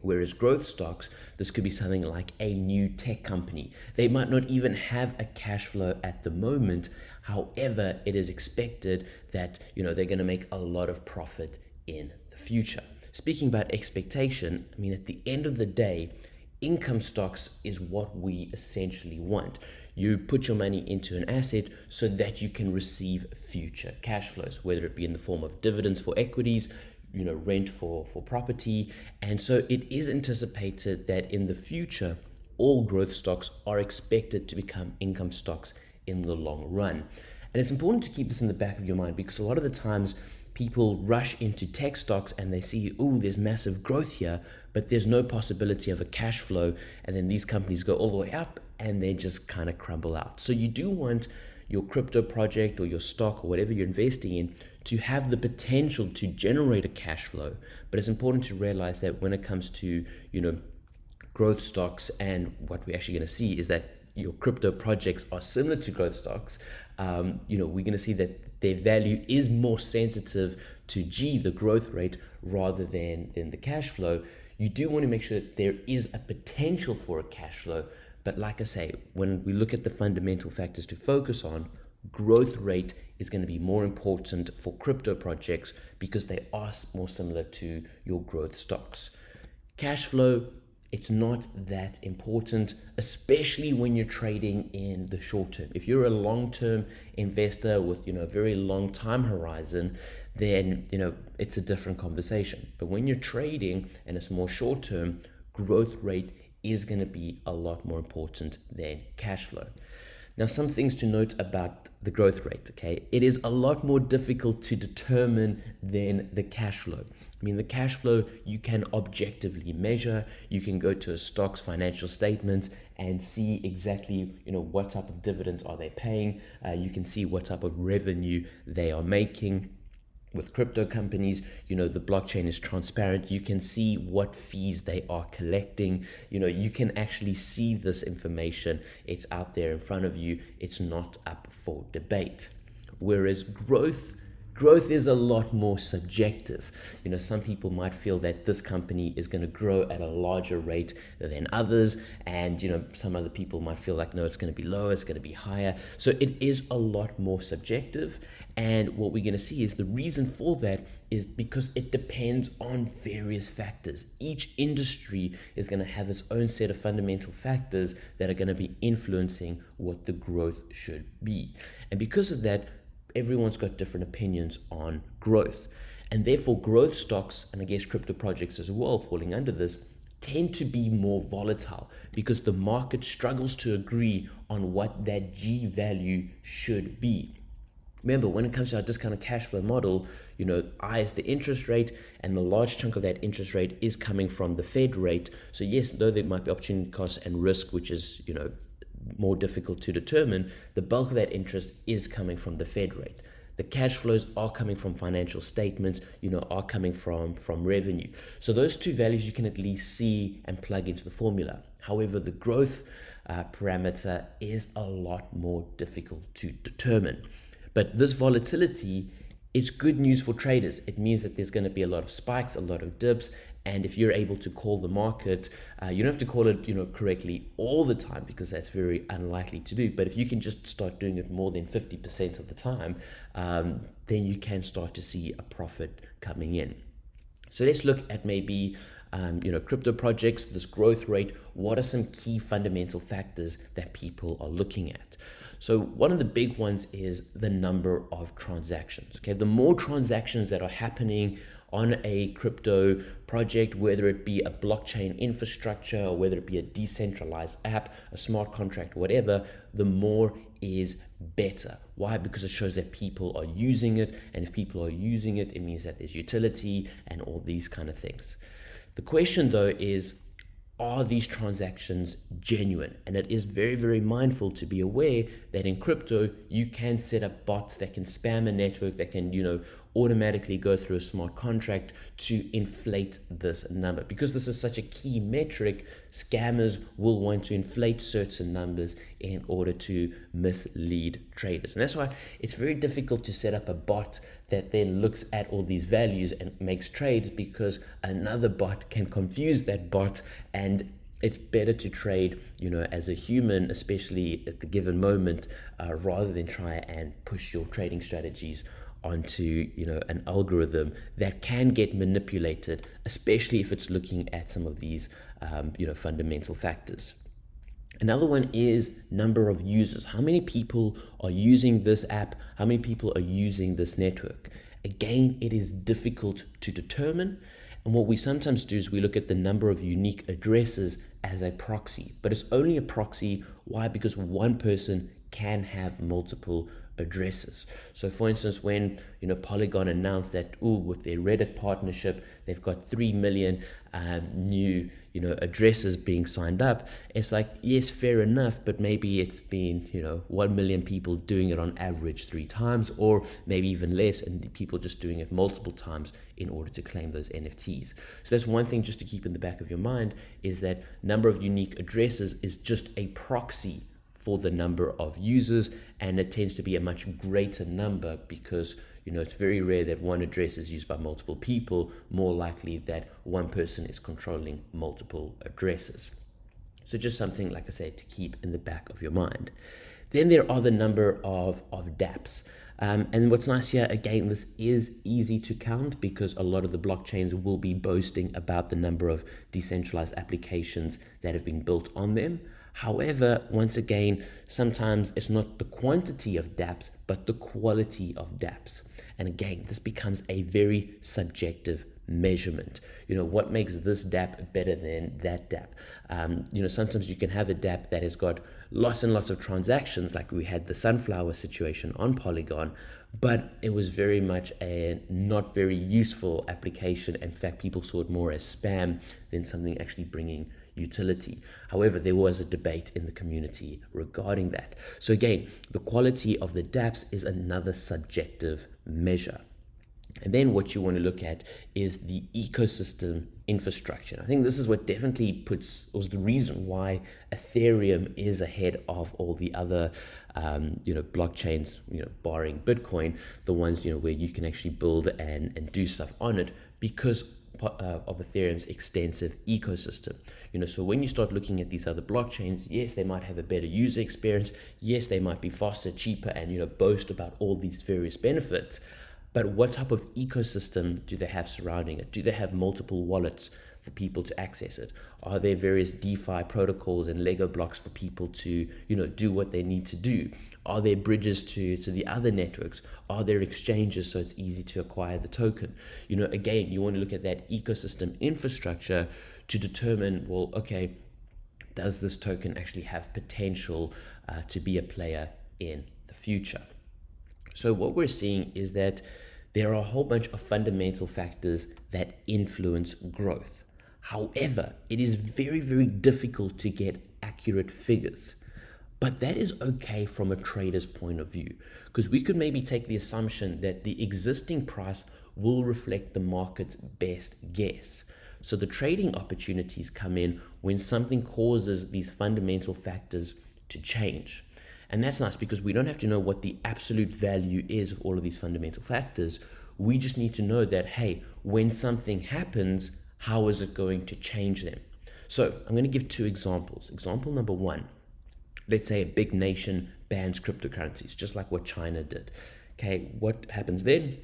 Whereas growth stocks, this could be something like a new tech company. They might not even have a cash flow at the moment. However, it is expected that you know they're going to make a lot of profit in the future. Speaking about expectation, I mean at the end of the day, income stocks is what we essentially want. You put your money into an asset so that you can receive future cash flows, whether it be in the form of dividends for equities, you know rent for for property. And so it is anticipated that in the future all growth stocks are expected to become income stocks in the long run. And it's important to keep this in the back of your mind because a lot of the times people rush into tech stocks and they see oh there's massive growth here but there's no possibility of a cash flow. And then these companies go all the way up and they just kind of crumble out. So you do want your crypto project or your stock or whatever you're investing in to have the potential to generate a cash flow. But it's important to realize that when it comes to, you know, growth stocks and what we're actually going to see is that your crypto projects are similar to growth stocks. Um, you know, we're going to see that their value is more sensitive to G, the growth rate, rather than, than the cash flow. You do want to make sure that there is a potential for a cash flow, but like I say, when we look at the fundamental factors to focus on, growth rate is going to be more important for crypto projects because they are more similar to your growth stocks. Cash flow, it's not that important, especially when you're trading in the short term. If you're a long-term investor with, you know, a very long time horizon, then, you know, it's a different conversation. But when you're trading and it's more short term, growth rate is going to be a lot more important than cash flow. Now, some things to note about the growth rate, okay? It is a lot more difficult to determine than the cash flow. I mean, the cash flow you can objectively measure. You can go to a stock's financial statements and see exactly, you know, what type of dividends are they paying. Uh, you can see what type of revenue they are making with crypto companies you know the blockchain is transparent. You can see what fees they are collecting. You know you can actually see this information. It's out there in front of you. It's not up for debate. Whereas growth growth is a lot more subjective. You know, some people might feel that this company is going to grow at a larger rate than others, and you know, some other people might feel like no, it's going to be lower, it's going to be higher. So it is a lot more subjective. And what we're going to see is the reason for that is because it depends on various factors. Each industry is going to have its own set of fundamental factors that are going to be influencing what the growth should be. And because of that, everyone's got different opinions on growth. And therefore, growth stocks, and I guess crypto projects as well, falling under this, tend to be more volatile because the market struggles to agree on what that G value should be. Remember, when it comes to our discounted cash flow model, you know, I is the interest rate, and the large chunk of that interest rate is coming from the Fed rate. So yes, though there might be opportunity costs and risk, which is, you know, more difficult to determine, the bulk of that interest is coming from the Fed rate. The cash flows are coming from financial statements, you know, are coming from, from revenue. So those two values you can at least see and plug into the formula. However, the growth uh, parameter is a lot more difficult to determine. But this volatility it's good news for traders. It means that there's going to be a lot of spikes, a lot of dips, and if you're able to call the market, uh, you don't have to call it, you know, correctly all the time because that's very unlikely to do. But if you can just start doing it more than 50% of the time, um, then you can start to see a profit coming in. So let's look at maybe um, you know crypto projects, this growth rate. What are some key fundamental factors that people are looking at? So one of the big ones is the number of transactions. Okay, the more transactions that are happening on a crypto project, whether it be a blockchain infrastructure or whether it be a decentralized app, a smart contract, whatever, the more is better. Why? Because it shows that people are using it. And if people are using it, it means that there's utility and all these kind of things. The question though is, are these transactions genuine? And it is very, very mindful to be aware that in crypto, you can set up bots that can spam a network, that can, you know, automatically go through a smart contract to inflate this number. Because this is such a key metric, scammers will want to inflate certain numbers in order to mislead traders. And that's why it's very difficult to set up a bot that then looks at all these values and makes trades because another bot can confuse that bot and it's better to trade, you know, as a human, especially at the given moment, uh, rather than try and push your trading strategies onto you know an algorithm that can get manipulated especially if it's looking at some of these um, you know fundamental factors. Another one is number of users. How many people are using this app? How many people are using this network? Again it is difficult to determine. And what we sometimes do is we look at the number of unique addresses as a proxy but it's only a proxy. Why? Because one person can have multiple addresses. So for instance, when you know Polygon announced that, oh, with their Reddit partnership, they've got three million um, new you know addresses being signed up. It's like yes, fair enough, but maybe it's been you know one million people doing it on average three times, or maybe even less, and people just doing it multiple times in order to claim those NFTs. So that's one thing just to keep in the back of your mind is that number of unique addresses is just a proxy for the number of users and it tends to be a much greater number because you know it's very rare that one address is used by multiple people more likely that one person is controlling multiple addresses. So just something like i said to keep in the back of your mind. Then there are the number of of dapps. Um, and what's nice here, again, this is easy to count because a lot of the blockchains will be boasting about the number of decentralized applications that have been built on them. However, once again, sometimes it's not the quantity of dApps, but the quality of dApps. And again, this becomes a very subjective measurement. You know, what makes this dApp better than that dApp? Um, you know, sometimes you can have a dApp that has got lots and lots of transactions, like we had the sunflower situation on Polygon, but it was very much a not very useful application. In fact, people saw it more as spam than something actually bringing utility. However, there was a debate in the community regarding that. So again, the quality of the dApps is another subjective measure. And then what you want to look at is the ecosystem infrastructure. I think this is what definitely puts, was the reason why Ethereum is ahead of all the other, um, you know, blockchains, you know, barring Bitcoin, the ones, you know, where you can actually build and, and do stuff on it because uh, of Ethereum's extensive ecosystem. You know, so when you start looking at these other blockchains, yes, they might have a better user experience. Yes, they might be faster, cheaper, and you know, boast about all these various benefits. But what type of ecosystem do they have surrounding it? Do they have multiple wallets for people to access it? Are there various DeFi protocols and Lego blocks for people to, you know, do what they need to do? Are there bridges to, to the other networks? Are there exchanges so it's easy to acquire the token? You know, again, you want to look at that ecosystem infrastructure to determine, well, okay, does this token actually have potential uh, to be a player in the future? So what we're seeing is that there are a whole bunch of fundamental factors that influence growth. However, it is very, very difficult to get accurate figures. But that is okay from a trader's point of view, because we could maybe take the assumption that the existing price will reflect the market's best guess. So the trading opportunities come in when something causes these fundamental factors to change. And that's nice because we don't have to know what the absolute value is of all of these fundamental factors. We just need to know that, hey, when something happens, how is it going to change them? So I'm going to give two examples. Example number one, let's say a big nation bans cryptocurrencies, just like what China did. Okay, what happens then?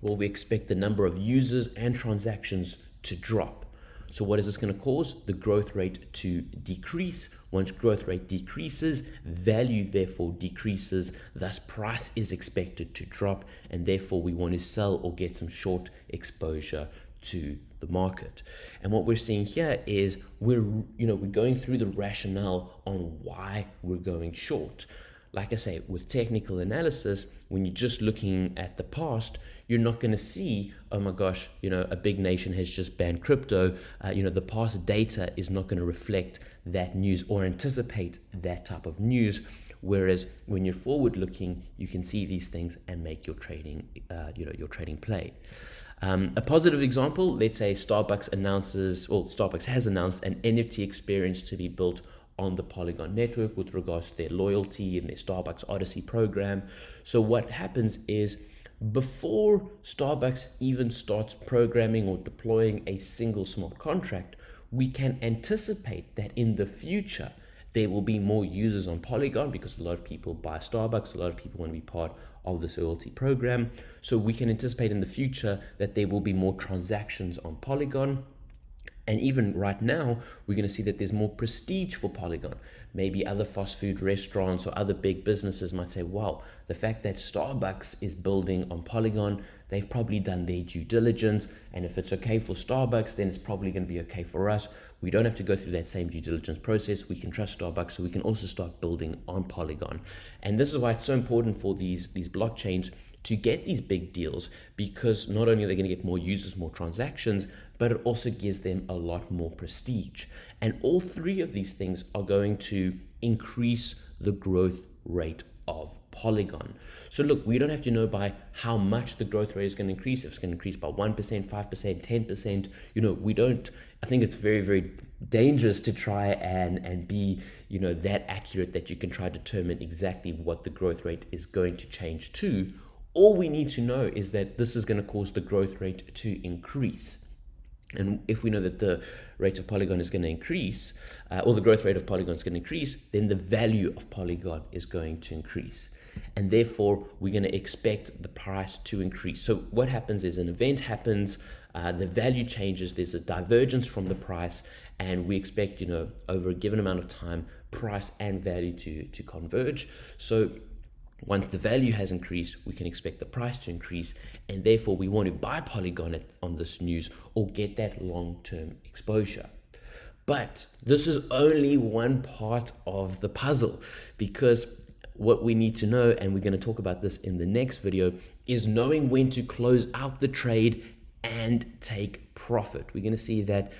Well, we expect the number of users and transactions to drop. So what is this going to cause? The growth rate to decrease. Once growth rate decreases, value therefore decreases, thus price is expected to drop, and therefore we want to sell or get some short exposure to the market. And what we're seeing here is we're, you know, we're going through the rationale on why we're going short like I say, with technical analysis, when you're just looking at the past, you're not going to see, oh my gosh, you know, a big nation has just banned crypto. Uh, you know, the past data is not going to reflect that news or anticipate that type of news. Whereas when you're forward looking, you can see these things and make your trading, uh, you know, your trading play. Um, a positive example, let's say Starbucks announces, well, Starbucks has announced an NFT experience to be built on the Polygon network with regards to their loyalty and their Starbucks Odyssey program. So what happens is before Starbucks even starts programming or deploying a single smart contract, we can anticipate that in the future, there will be more users on Polygon because a lot of people buy Starbucks, a lot of people want to be part of this loyalty program. So we can anticipate in the future that there will be more transactions on Polygon and even right now, we're going to see that there's more prestige for Polygon. Maybe other fast food restaurants or other big businesses might say, wow, the fact that Starbucks is building on Polygon, they've probably done their due diligence. And if it's okay for Starbucks, then it's probably going to be okay for us. We don't have to go through that same due diligence process. We can trust Starbucks, so we can also start building on Polygon. And this is why it's so important for these, these blockchains to get these big deals because not only are they going to get more users, more transactions, but it also gives them a lot more prestige. And all three of these things are going to increase the growth rate of Polygon. So look, we don't have to know by how much the growth rate is going to increase. If it's going to increase by 1%, 5%, 10%, you know, we don't, I think it's very, very dangerous to try and, and be, you know, that accurate that you can try to determine exactly what the growth rate is going to change to all we need to know is that this is going to cause the growth rate to increase. And if we know that the rate of polygon is going to increase, uh, or the growth rate of polygon is going to increase, then the value of polygon is going to increase. And therefore, we're going to expect the price to increase. So what happens is an event happens, uh, the value changes, there's a divergence from the price, and we expect, you know, over a given amount of time, price and value to, to converge. So once the value has increased, we can expect the price to increase, and therefore we want to buy Polygon on this news or get that long-term exposure. But this is only one part of the puzzle because what we need to know, and we're going to talk about this in the next video, is knowing when to close out the trade and take profit. We're going to see that,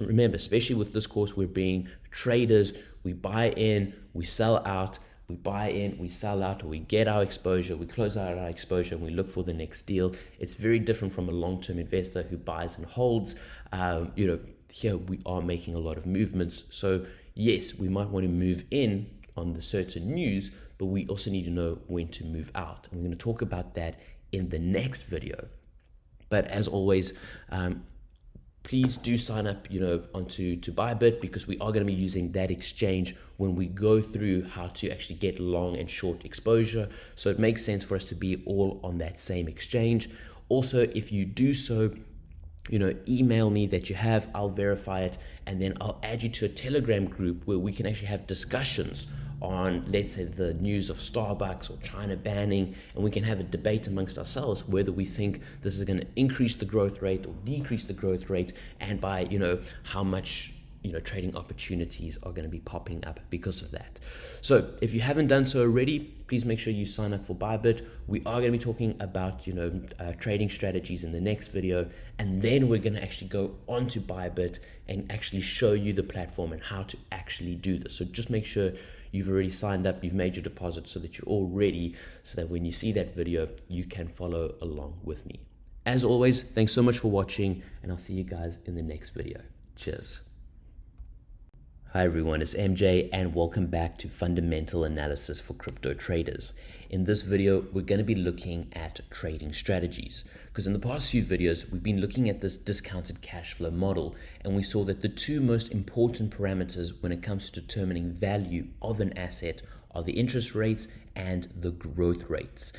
remember, especially with this course, we're being traders. We buy in, we sell out, we buy in, we sell out, or we get our exposure, we close out our exposure, and we look for the next deal. It's very different from a long-term investor who buys and holds. Um, you know, here we are making a lot of movements. So yes, we might want to move in on the certain news, but we also need to know when to move out. And we're going to talk about that in the next video. But as always, um, please do sign up, you know, onto to Bybit because we are going to be using that exchange when we go through how to actually get long and short exposure. So it makes sense for us to be all on that same exchange. Also, if you do so, you know, email me that you have, I'll verify it, and then I'll add you to a Telegram group where we can actually have discussions on, let's say, the news of Starbucks or China banning, and we can have a debate amongst ourselves whether we think this is going to increase the growth rate or decrease the growth rate, and by, you know, how much you know trading opportunities are going to be popping up because of that so if you haven't done so already please make sure you sign up for bybit we are going to be talking about you know uh, trading strategies in the next video and then we're going to actually go on to bybit and actually show you the platform and how to actually do this so just make sure you've already signed up, you've made your deposit so that you're all ready so that when you see that video, you can follow along with me. As always, thanks so much for watching and I'll see you guys in the next video. Cheers. Hi everyone, it's MJ and welcome back to Fundamental Analysis for Crypto Traders. In this video, we're going to be looking at trading strategies because in the past few videos, we've been looking at this discounted cash flow model and we saw that the two most important parameters when it comes to determining value of an asset are the interest rates and the growth rates.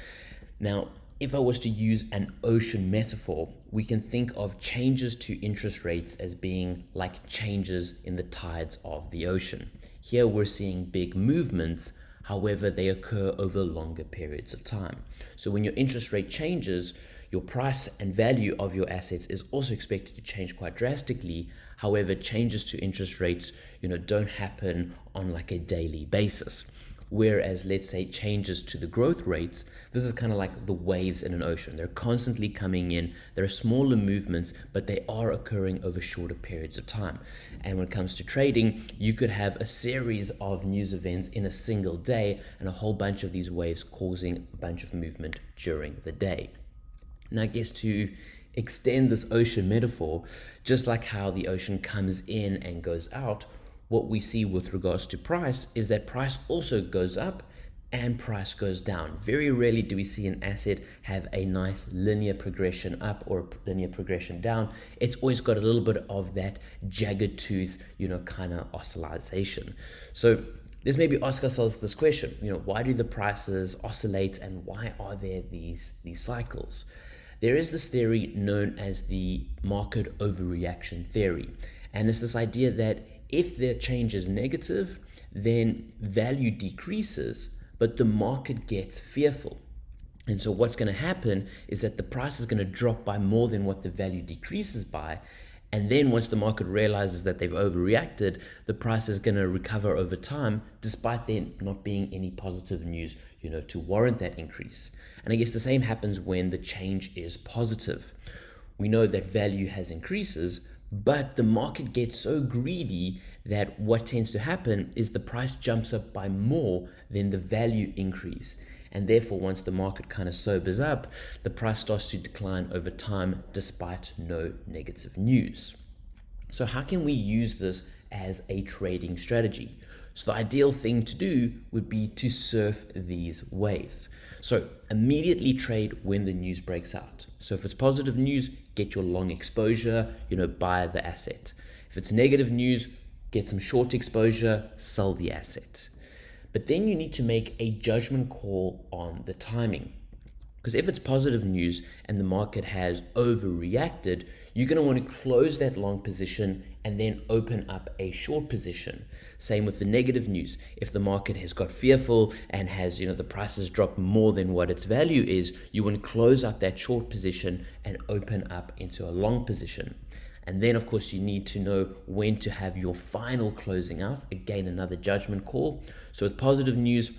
Now, if I was to use an ocean metaphor, we can think of changes to interest rates as being like changes in the tides of the ocean. Here we're seeing big movements, however, they occur over longer periods of time. So when your interest rate changes, your price and value of your assets is also expected to change quite drastically. However, changes to interest rates, you know, don't happen on like a daily basis. Whereas, let's say, changes to the growth rates, this is kind of like the waves in an ocean. They're constantly coming in. There are smaller movements, but they are occurring over shorter periods of time. And when it comes to trading, you could have a series of news events in a single day and a whole bunch of these waves causing a bunch of movement during the day. Now, I guess to extend this ocean metaphor, just like how the ocean comes in and goes out, what we see with regards to price is that price also goes up and price goes down. Very rarely do we see an asset have a nice linear progression up or linear progression down. It's always got a little bit of that jagged tooth, you know, kind of oscillation. So let's maybe ask ourselves this question, you know, why do the prices oscillate and why are there these, these cycles? There is this theory known as the market overreaction theory. And it's this idea that if the change is negative, then value decreases, but the market gets fearful. And so what's going to happen is that the price is going to drop by more than what the value decreases by. And then once the market realizes that they've overreacted, the price is going to recover over time, despite there not being any positive news, you know, to warrant that increase. And I guess the same happens when the change is positive. We know that value has increases, but the market gets so greedy that what tends to happen is the price jumps up by more than the value increase. And therefore, once the market kind of sobers up, the price starts to decline over time despite no negative news. So, how can we use this as a trading strategy? So, the ideal thing to do would be to surf these waves. So, immediately trade when the news breaks out. So, if it's positive news, get your long exposure, you know, buy the asset. If it's negative news, get some short exposure, sell the asset. But then you need to make a judgment call on the timing. Because if it's positive news and the market has overreacted, you're going to want to close that long position and then open up a short position. Same with the negative news. If the market has got fearful and has, you know, the prices dropped more than what its value is, you want to close up that short position and open up into a long position. And then, of course, you need to know when to have your final closing out. Again, another judgment call. So, with positive news,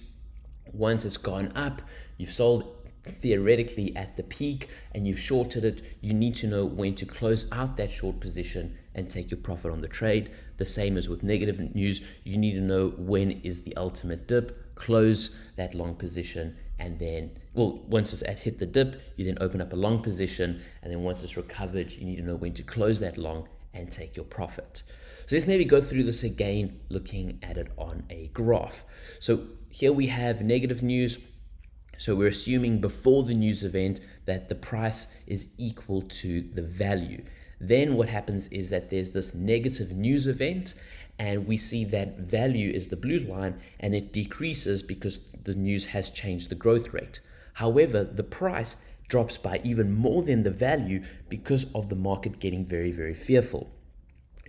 once it's gone up, you've sold theoretically at the peak and you've shorted it, you need to know when to close out that short position and take your profit on the trade. The same as with negative news, you need to know when is the ultimate dip, close that long position, and then, well, once it's at hit the dip, you then open up a long position, and then once it's recovered, you need to know when to close that long and take your profit. So let's maybe go through this again, looking at it on a graph. So here we have negative news, so we're assuming before the news event that the price is equal to the value. Then what happens is that there's this negative news event and we see that value is the blue line and it decreases because the news has changed the growth rate. However, the price drops by even more than the value because of the market getting very, very fearful.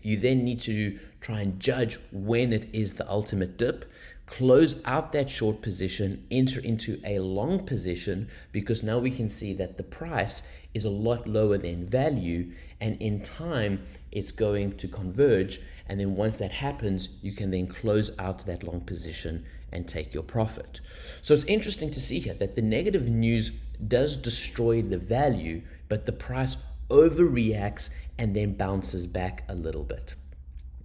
You then need to try and judge when it is the ultimate dip close out that short position, enter into a long position because now we can see that the price is a lot lower than value and in time it's going to converge and then once that happens you can then close out that long position and take your profit. So it's interesting to see here that the negative news does destroy the value but the price overreacts and then bounces back a little bit.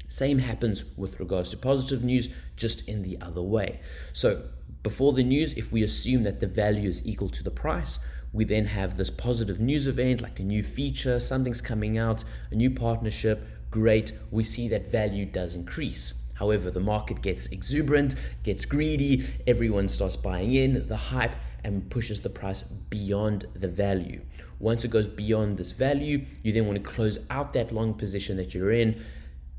Same happens with regards to positive news, just in the other way. So before the news, if we assume that the value is equal to the price, we then have this positive news event, like a new feature, something's coming out, a new partnership, great, we see that value does increase. However, the market gets exuberant, gets greedy, everyone starts buying in, the hype, and pushes the price beyond the value. Once it goes beyond this value, you then want to close out that long position that you're in,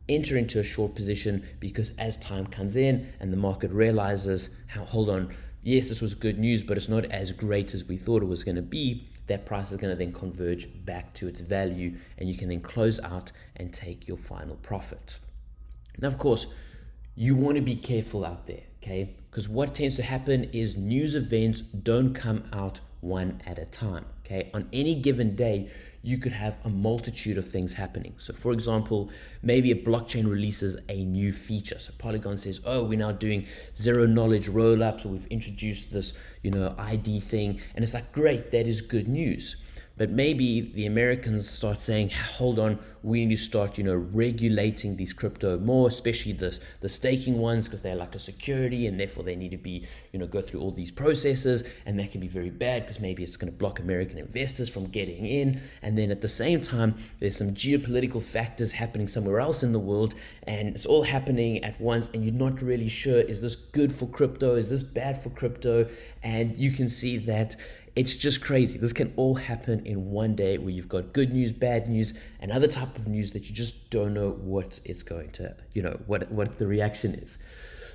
enter into a short position because as time comes in and the market realizes, how, hold on, yes, this was good news, but it's not as great as we thought it was going to be, that price is going to then converge back to its value and you can then close out and take your final profit. Now, of course, you want to be careful out there, okay? Because what tends to happen is news events don't come out one at a time, okay? On any given day, you could have a multitude of things happening. So for example, maybe a blockchain releases a new feature. So Polygon says, oh, we're now doing zero knowledge rollups, or we've introduced this, you know, ID thing. And it's like, great, that is good news. But maybe the Americans start saying, hold on, we need to start, you know, regulating these crypto more, especially the, the staking ones, because they're like a security and therefore they need to be, you know, go through all these processes. And that can be very bad because maybe it's going to block American investors from getting in. And then at the same time, there's some geopolitical factors happening somewhere else in the world. And it's all happening at once. And you're not really sure, is this good for crypto? Is this bad for crypto? And you can see that it's just crazy. This can all happen in one day where you've got good news, bad news, and other type of news that you just don't know what it's going to, you know, what, what the reaction is.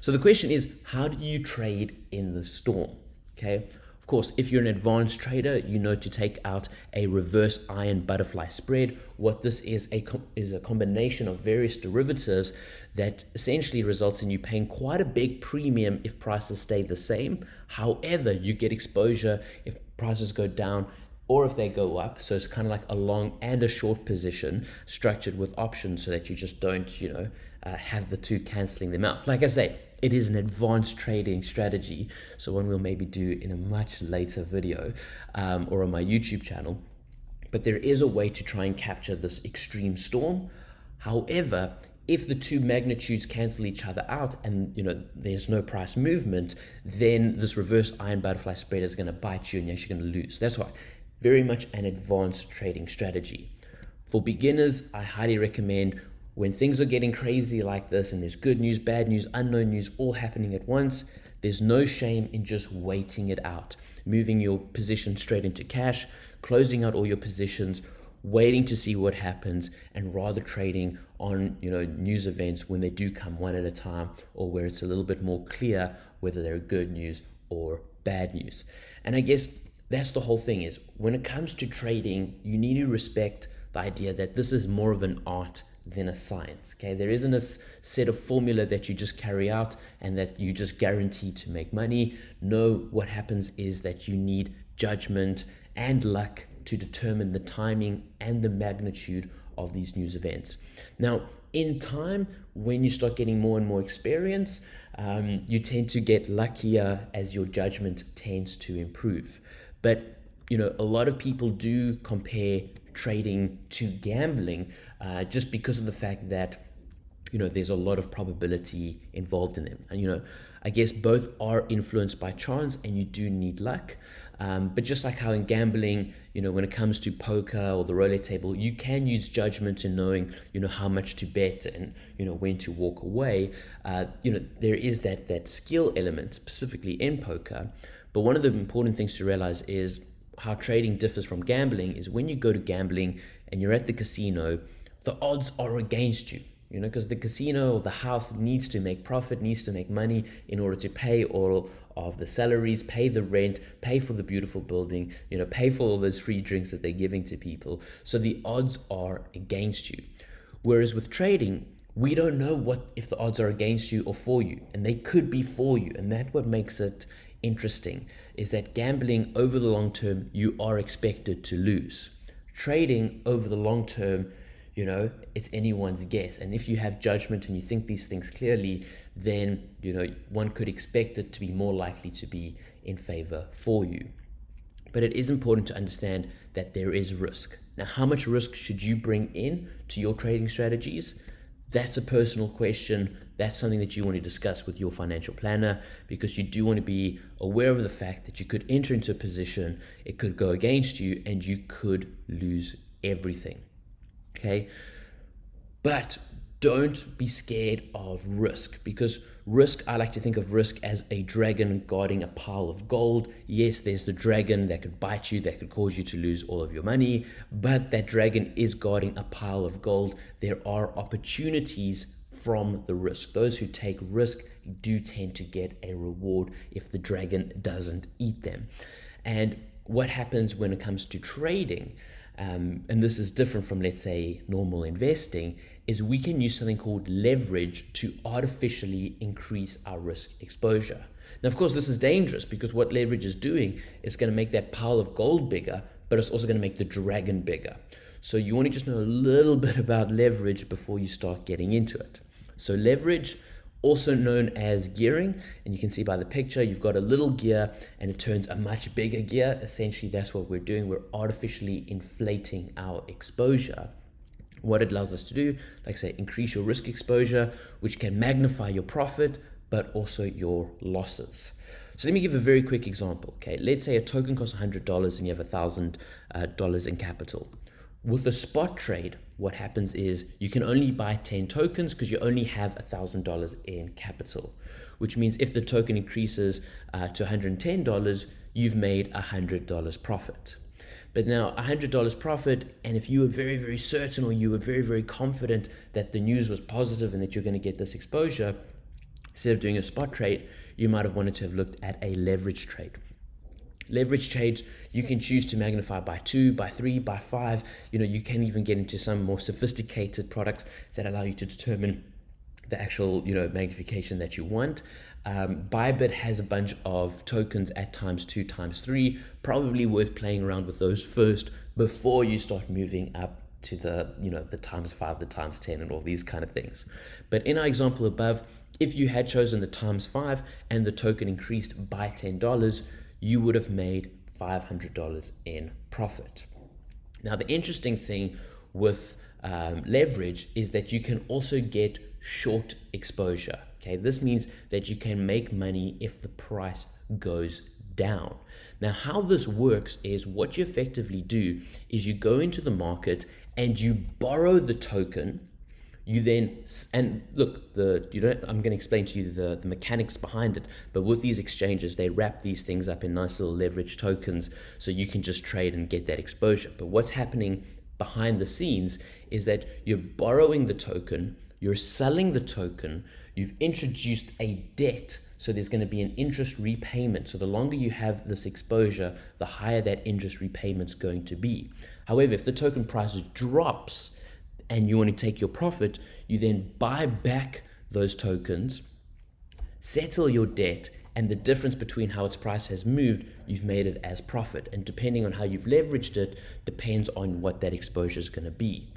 So the question is, how do you trade in the storm? Okay. Of course, if you're an advanced trader, you know to take out a reverse iron butterfly spread. What this is a is a combination of various derivatives that essentially results in you paying quite a big premium if prices stay the same. However, you get exposure if prices go down or if they go up. So it's kind of like a long and a short position structured with options so that you just don't, you know, uh, have the two canceling them out. Like I say, it is an advanced trading strategy. So one we'll maybe do in a much later video um, or on my YouTube channel. But there is a way to try and capture this extreme storm. However, if the two magnitudes cancel each other out and you know there's no price movement, then this reverse iron butterfly spread is going to bite you and you're actually going to lose. That's why very much an advanced trading strategy. For beginners, I highly recommend when things are getting crazy like this and there's good news, bad news, unknown news all happening at once, there's no shame in just waiting it out, moving your position straight into cash, closing out all your positions, waiting to see what happens and rather trading on you know news events when they do come one at a time or where it's a little bit more clear whether they're good news or bad news and i guess that's the whole thing is when it comes to trading, you need to respect the idea that this is more of an art than a science. Okay, there isn't a set of formula that you just carry out and that you just guarantee to make money. No, what happens is that you need judgment and luck to determine the timing and the magnitude of these news events. Now, in time, when you start getting more and more experience, um, you tend to get luckier as your judgment tends to improve. But you know, a lot of people do compare trading to gambling uh, just because of the fact that you know there's a lot of probability involved in them and you know i guess both are influenced by chance and you do need luck um, but just like how in gambling you know when it comes to poker or the roulette table you can use judgment in knowing you know how much to bet and you know when to walk away uh, you know there is that that skill element specifically in poker but one of the important things to realize is how trading differs from gambling is when you go to gambling and you're at the casino, the odds are against you. You know, because the casino or the house needs to make profit, needs to make money in order to pay all of the salaries, pay the rent, pay for the beautiful building, you know, pay for all those free drinks that they're giving to people. So the odds are against you. Whereas with trading, we don't know what if the odds are against you or for you, and they could be for you, and that's what makes it interesting is that gambling over the long term, you are expected to lose. Trading over the long term, you know, it's anyone's guess. And if you have judgment and you think these things clearly, then, you know, one could expect it to be more likely to be in favor for you. But it is important to understand that there is risk. Now, how much risk should you bring in to your trading strategies? That's a personal question that's something that you want to discuss with your financial planner because you do want to be aware of the fact that you could enter into a position, it could go against you, and you could lose everything. Okay. But don't be scared of risk because risk, I like to think of risk as a dragon guarding a pile of gold. Yes, there's the dragon that could bite you, that could cause you to lose all of your money, but that dragon is guarding a pile of gold. There are opportunities from the risk. Those who take risk do tend to get a reward if the dragon doesn't eat them. And what happens when it comes to trading, um, and this is different from, let's say, normal investing, is we can use something called leverage to artificially increase our risk exposure. Now, of course, this is dangerous because what leverage is doing is going to make that pile of gold bigger, but it's also going to make the dragon bigger. So you want to just know a little bit about leverage before you start getting into it. So leverage, also known as gearing, and you can see by the picture, you've got a little gear and it turns a much bigger gear. Essentially, that's what we're doing. We're artificially inflating our exposure. What it allows us to do, like I say, increase your risk exposure, which can magnify your profit, but also your losses. So let me give a very quick example. Okay, let's say a token costs $100 and you have $1,000 uh, in capital. With a spot trade, what happens is you can only buy 10 tokens because you only have $1,000 in capital, which means if the token increases uh, to $110, you've made $100 profit. But now $100 profit, and if you were very, very certain or you were very, very confident that the news was positive and that you're going to get this exposure, instead of doing a spot trade, you might have wanted to have looked at a leverage trade. Leverage trades, you can choose to magnify by two, by three, by five. You know, you can even get into some more sophisticated products that allow you to determine the actual, you know, magnification that you want. Um, Bybit has a bunch of tokens at times two, times three. Probably worth playing around with those first before you start moving up to the, you know, the times five, the times 10 and all these kind of things. But in our example above, if you had chosen the times five and the token increased by $10, you would have made $500 in profit. Now, the interesting thing with um, leverage is that you can also get short exposure. Okay, this means that you can make money if the price goes down. Now, how this works is what you effectively do is you go into the market and you borrow the token you then and look the you don't i'm going to explain to you the, the mechanics behind it but with these exchanges they wrap these things up in nice little leverage tokens so you can just trade and get that exposure but what's happening behind the scenes is that you're borrowing the token you're selling the token, you've introduced a debt. So there's going to be an interest repayment. So the longer you have this exposure, the higher that interest repayment's going to be. However, if the token price drops and you want to take your profit, you then buy back those tokens, settle your debt, and the difference between how its price has moved, you've made it as profit. And depending on how you've leveraged it, depends on what that exposure is going to be.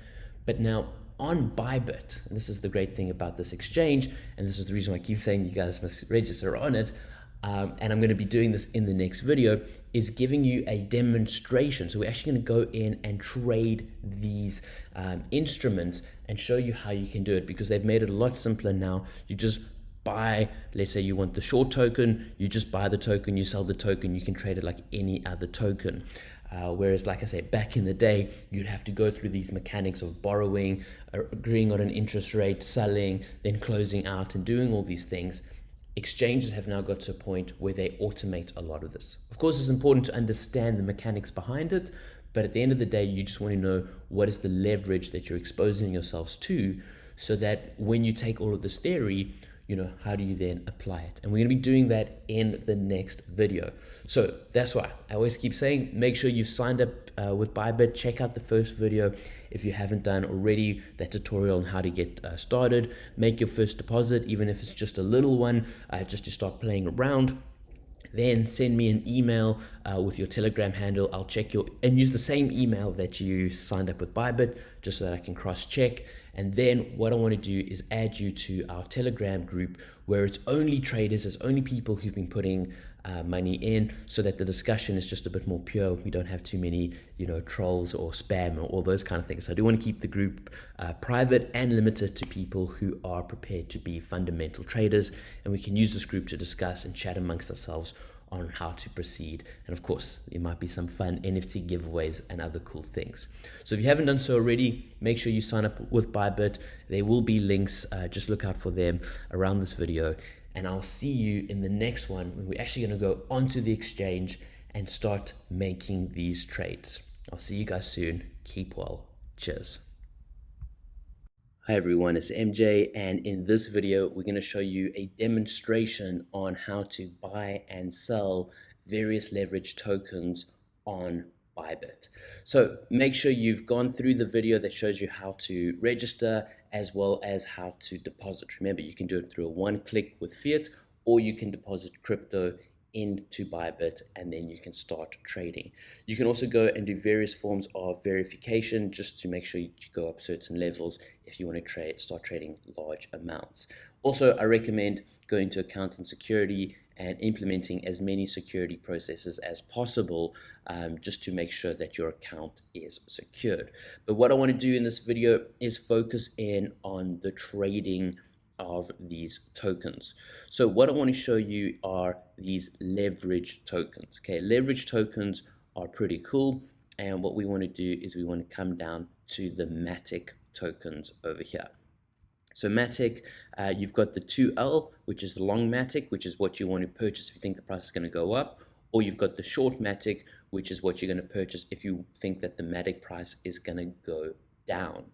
But now on Bybit, and this is the great thing about this exchange, and this is the reason why I keep saying you guys must register on it, um, and I'm going to be doing this in the next video, is giving you a demonstration. So we're actually going to go in and trade these um, instruments and show you how you can do it because they've made it a lot simpler now. You just buy, let's say you want the short token, you just buy the token, you sell the token, you can trade it like any other token. Uh, whereas, like I say, back in the day, you'd have to go through these mechanics of borrowing, uh, agreeing on an interest rate, selling, then closing out, and doing all these things. Exchanges have now got to a point where they automate a lot of this. Of course, it's important to understand the mechanics behind it, but at the end of the day, you just want to know what is the leverage that you're exposing yourselves to so that when you take all of this theory, you know, how do you then apply it? And we're going to be doing that in the next video. So that's why I always keep saying, make sure you've signed up uh, with Bybit. Check out the first video if you haven't done already, that tutorial on how to get uh, started. Make your first deposit, even if it's just a little one, uh, just to start playing around then send me an email uh, with your telegram handle i'll check your and use the same email that you signed up with bybit just so that i can cross check and then what i want to do is add you to our telegram group where it's only traders it's only people who've been putting uh, money in so that the discussion is just a bit more pure. We don't have too many you know trolls or spam or all those kind of things. So i do want to keep the group uh, private and limited to people who are prepared to be fundamental traders. And we can use this group to discuss and chat amongst ourselves on how to proceed. And of course, there might be some fun NFT giveaways and other cool things. So if you haven't done so already, make sure you sign up with Bybit. There will be links. Uh, just look out for them around this video. And I'll see you in the next one when we're actually going to go onto the exchange and start making these trades. I'll see you guys soon. Keep well. Cheers. Hi everyone, it's MJ and in this video we're going to show you a demonstration on how to buy and sell various leverage tokens on Bybit. So make sure you've gone through the video that shows you how to register as well as how to deposit. Remember you can do it through a one click with fiat or you can deposit crypto into Bybit and then you can start trading. You can also go and do various forms of verification just to make sure you go up certain levels if you want to trade, start trading large amounts. Also, I recommend going to account and security and implementing as many security processes as possible um, just to make sure that your account is secured. But what I want to do in this video is focus in on the trading of these tokens. So what I want to show you are these leverage tokens. Okay, leverage tokens are pretty cool. And what we want to do is we want to come down to the Matic tokens over here. So Matic, uh, you've got the 2L, which is the long Matic, which is what you want to purchase if you think the price is going to go up, or you've got the short Matic, which is what you're going to purchase if you think that the Matic price is going to go down.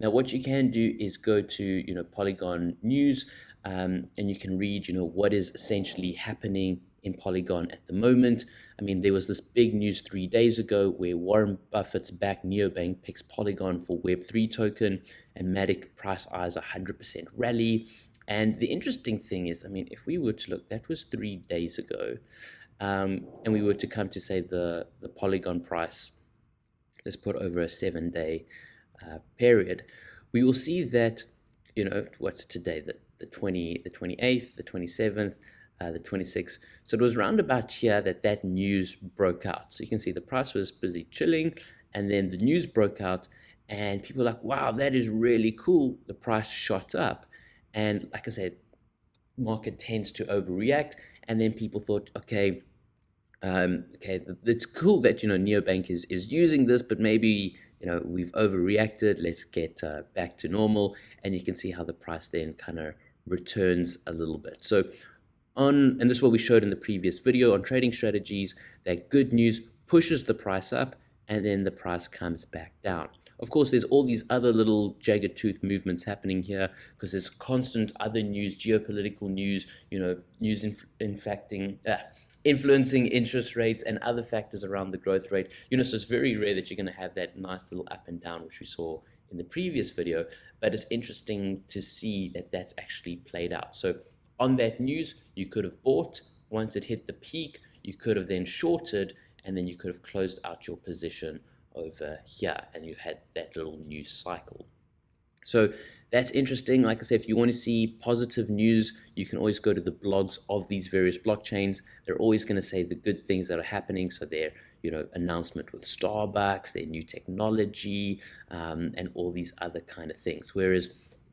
Now, what you can do is go to you know Polygon News, um, and you can read you know what is essentially happening in Polygon at the moment. I mean, there was this big news three days ago where Warren Buffett's back Nubank picks Polygon for Web3 token, and Matic price eyes 100% rally. And the interesting thing is, I mean, if we were to look, that was three days ago, um, and we were to come to say the the Polygon price, let's put over a seven day uh, period, we will see that, you know, what's today, the, the 20, the 28th, the 27th, uh, the 26th. So it was around about here that that news broke out. So you can see the price was busy chilling and then the news broke out and people were like, wow, that is really cool. The price shot up. And like I said, market tends to overreact. And then people thought, okay, um, okay, it's cool that, you know, Nubank is, is using this, but maybe you know, we've overreacted, let's get uh, back to normal. And you can see how the price then kind of returns a little bit. So on, and this is what we showed in the previous video on trading strategies, that good news pushes the price up and then the price comes back down. Of course, there's all these other little jagged tooth movements happening here because there's constant other news, geopolitical news, you know, news inf infecting, uh, influencing interest rates and other factors around the growth rate. You know, so it's very rare that you're going to have that nice little up and down, which we saw in the previous video, but it's interesting to see that that's actually played out. So on that news, you could have bought once it hit the peak, you could have then shorted and then you could have closed out your position over here and you've had that little news cycle. So that's interesting. Like I said, if you want to see positive news, you can always go to the blogs of these various blockchains. They're always going to say the good things that are happening. So their, you know, announcement with Starbucks, their new technology, um, and all these other kind of things. Whereas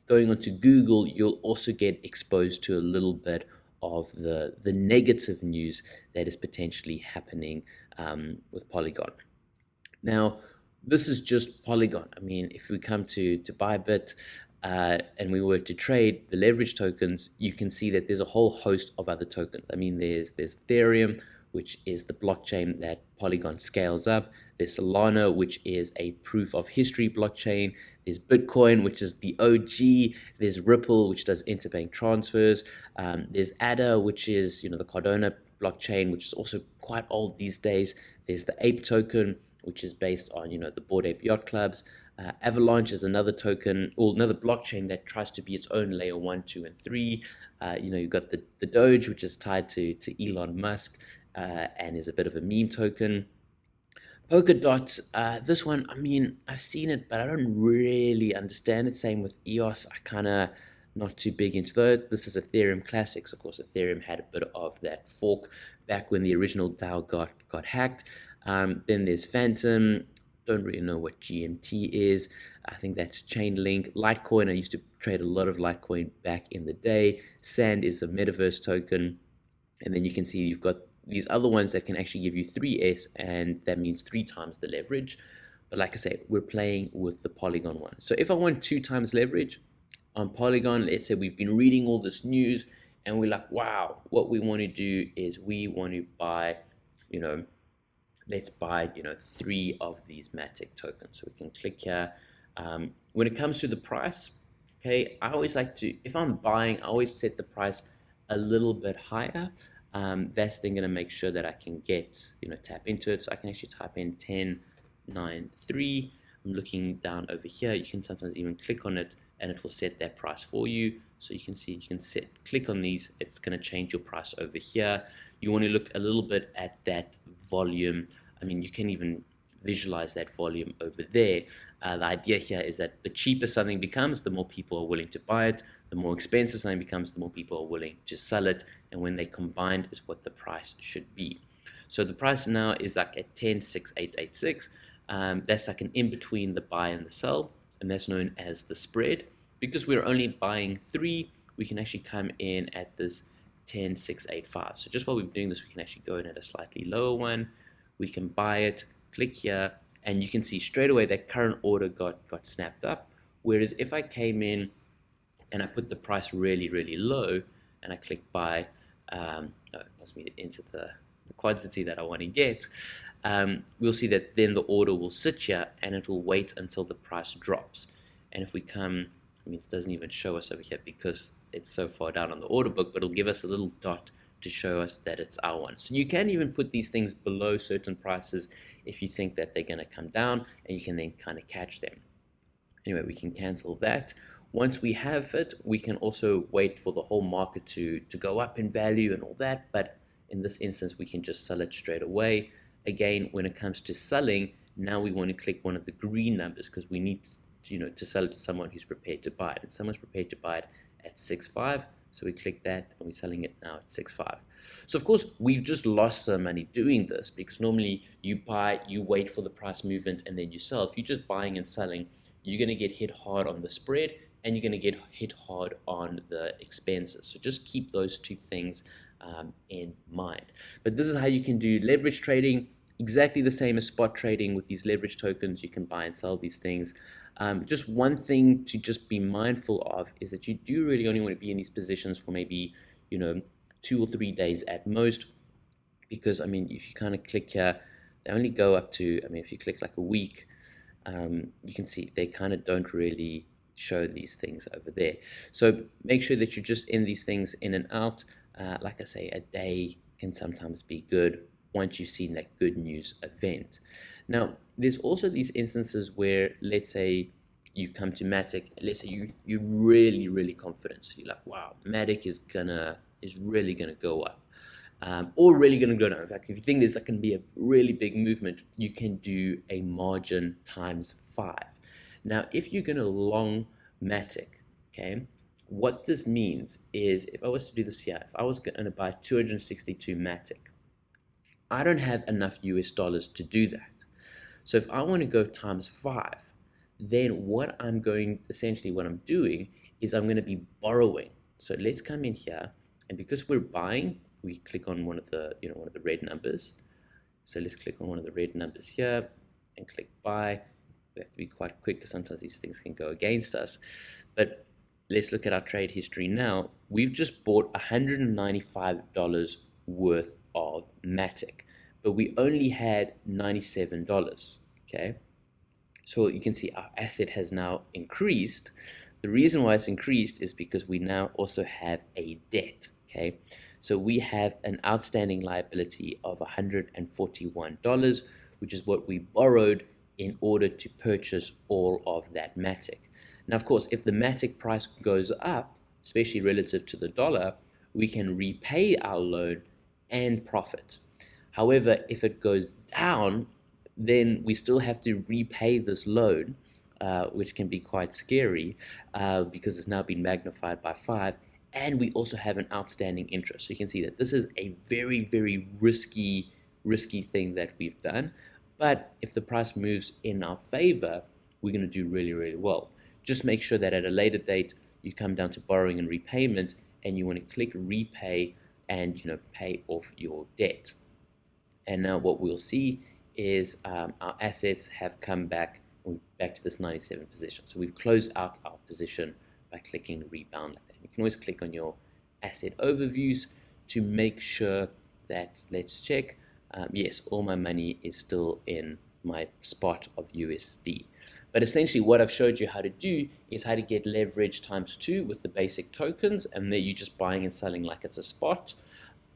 going onto Google, you'll also get exposed to a little bit of the the negative news that is potentially happening um, with Polygon. Now, this is just Polygon. I mean, if we come to, to Bybit uh, and we were to trade the leverage tokens, you can see that there's a whole host of other tokens. I mean, there's, there's Ethereum, which is the blockchain that Polygon scales up. There's Solana, which is a proof of history blockchain. There's Bitcoin, which is the OG. There's Ripple, which does interbank transfers. Um, there's ADA, which is you know the Cardano blockchain, which is also quite old these days. There's the Ape token, which is based on you know the Bored Ape Yacht Clubs. Uh, Avalanche is another token or another blockchain that tries to be its own layer one, two, and three. Uh, you know, you've got the, the Doge, which is tied to, to Elon Musk uh, and is a bit of a meme token. Polkadot, uh, this one, I mean, I've seen it, but I don't really understand it. Same with EOS, I kind of not too big into that. This is Ethereum Classics. Of course, Ethereum had a bit of that fork back when the original DAO got, got hacked. Um, then there's Fantom. Don't really know what GMT is. I think that's Chainlink. Litecoin, I used to trade a lot of Litecoin back in the day. Sand is a metaverse token. And then you can see you've got these other ones that can actually give you 3S, and that means three times the leverage. But like I said, we're playing with the Polygon one. So if I want two times leverage on Polygon, let's say we've been reading all this news and we're like, wow, what we want to do is we want to buy, you know, let's buy, you know, three of these Matic tokens. So we can click here. Um, when it comes to the price, okay, I always like to, if I'm buying, I always set the price a little bit higher. Um, that's then going to make sure that I can get, you know, tap into it. So I can actually type in 1093. I'm looking down over here. You can sometimes even click on it and it will set that price for you. So you can see, you can set, click on these. It's going to change your price over here. You want to look a little bit at that volume. I mean, you can even visualize that volume over there. Uh, the idea here is that the cheaper something becomes, the more people are willing to buy it. The more expensive something becomes, the more people are willing to sell it. And when they combined is what the price should be. So the price now is like at 106886. Um, that's like an in between the buy and the sell, and that's known as the spread. Because we're only buying three, we can actually come in at this 10685. So just while we're doing this, we can actually go in at a slightly lower one. We can buy it, click here, and you can see straight away that current order got, got snapped up. Whereas if I came in and I put the price really, really low, and I click buy, um, it wants me to enter the, the quantity that I want to get, um, we'll see that then the order will sit here and it will wait until the price drops. And if we come, I mean, it doesn't even show us over here because it's so far down on the order book, but it'll give us a little dot to show us that it's our one. So you can even put these things below certain prices if you think that they're going to come down and you can then kind of catch them. Anyway, we can cancel that. Once we have it, we can also wait for the whole market to, to go up in value and all that. But in this instance, we can just sell it straight away. Again, when it comes to selling, now we want to click one of the green numbers because we need to, you know, to sell it to someone who's prepared to buy it. And someone's prepared to buy it at 6.5. So we click that and we're selling it now at 6.5. So of course, we've just lost some money doing this because normally you buy, you wait for the price movement and then you sell. If you're just buying and selling, you're going to get hit hard on the spread and you're going to get hit hard on the expenses. So just keep those two things um, in mind. But this is how you can do leverage trading exactly the same as spot trading with these leverage tokens. You can buy and sell these things. Um, just one thing to just be mindful of is that you do really only want to be in these positions for maybe, you know, two or three days at most. Because, I mean, if you kind of click here, they only go up to, I mean, if you click like a week, um, you can see they kind of don't really show these things over there. So make sure that you're just in these things in and out. Uh, like I say, a day can sometimes be good once you've seen that good news event. Now, there's also these instances where, let's say, you come to Matic, let's say you, you're really, really confident. So you're like, wow, Matic is gonna is really gonna go up. Um, or really going to go down. In fact, if you think there's going to be a really big movement, you can do a margin times five. Now, if you're going to long Matic, okay, what this means is if I was to do this here, if I was going to buy 262 Matic, I don't have enough US dollars to do that. So if I want to go times five, then what I'm going, essentially what I'm doing is I'm going to be borrowing. So let's come in here and because we're buying, we click on one of the, you know, one of the red numbers. So let's click on one of the red numbers here and click buy. We have to be quite quick because sometimes these things can go against us. But let's look at our trade history now. We've just bought $195 worth of Matic, but we only had $97, okay? So you can see our asset has now increased. The reason why it's increased is because we now also have a debt, okay? So we have an outstanding liability of $141, which is what we borrowed in order to purchase all of that Matic. Now, of course, if the Matic price goes up, especially relative to the dollar, we can repay our loan and profit. However, if it goes down, then we still have to repay this loan, uh, which can be quite scary uh, because it's now been magnified by five. And we also have an outstanding interest. So you can see that this is a very, very risky, risky thing that we've done. But if the price moves in our favor, we're going to do really, really well. Just make sure that at a later date, you come down to borrowing and repayment, and you want to click repay and you know pay off your debt. And now what we'll see is um, our assets have come back back to this 97 position. So we've closed out our position by clicking rebound like that. You can always click on your asset overviews to make sure that, let's check, um, yes, all my money is still in my spot of USD. But essentially what I've showed you how to do is how to get leverage times two with the basic tokens and then you're just buying and selling like it's a spot.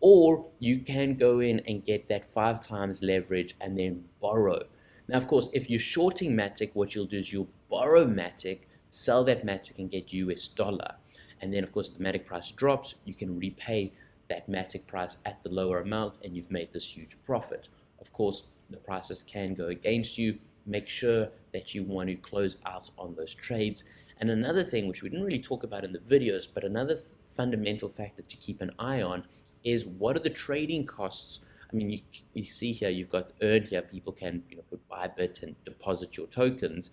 Or you can go in and get that five times leverage and then borrow. Now, of course, if you're shorting Matic, what you'll do is you'll borrow Matic, sell that Matic and get US dollar. And then, of course, if the Matic price drops, you can repay that Matic price at the lower amount and you've made this huge profit. Of course, the prices can go against you. Make sure that you want to close out on those trades. And another thing, which we didn't really talk about in the videos, but another fundamental factor to keep an eye on is what are the trading costs I mean, you, you see here, you've got earn here, people can you know, put Bybit and deposit your tokens.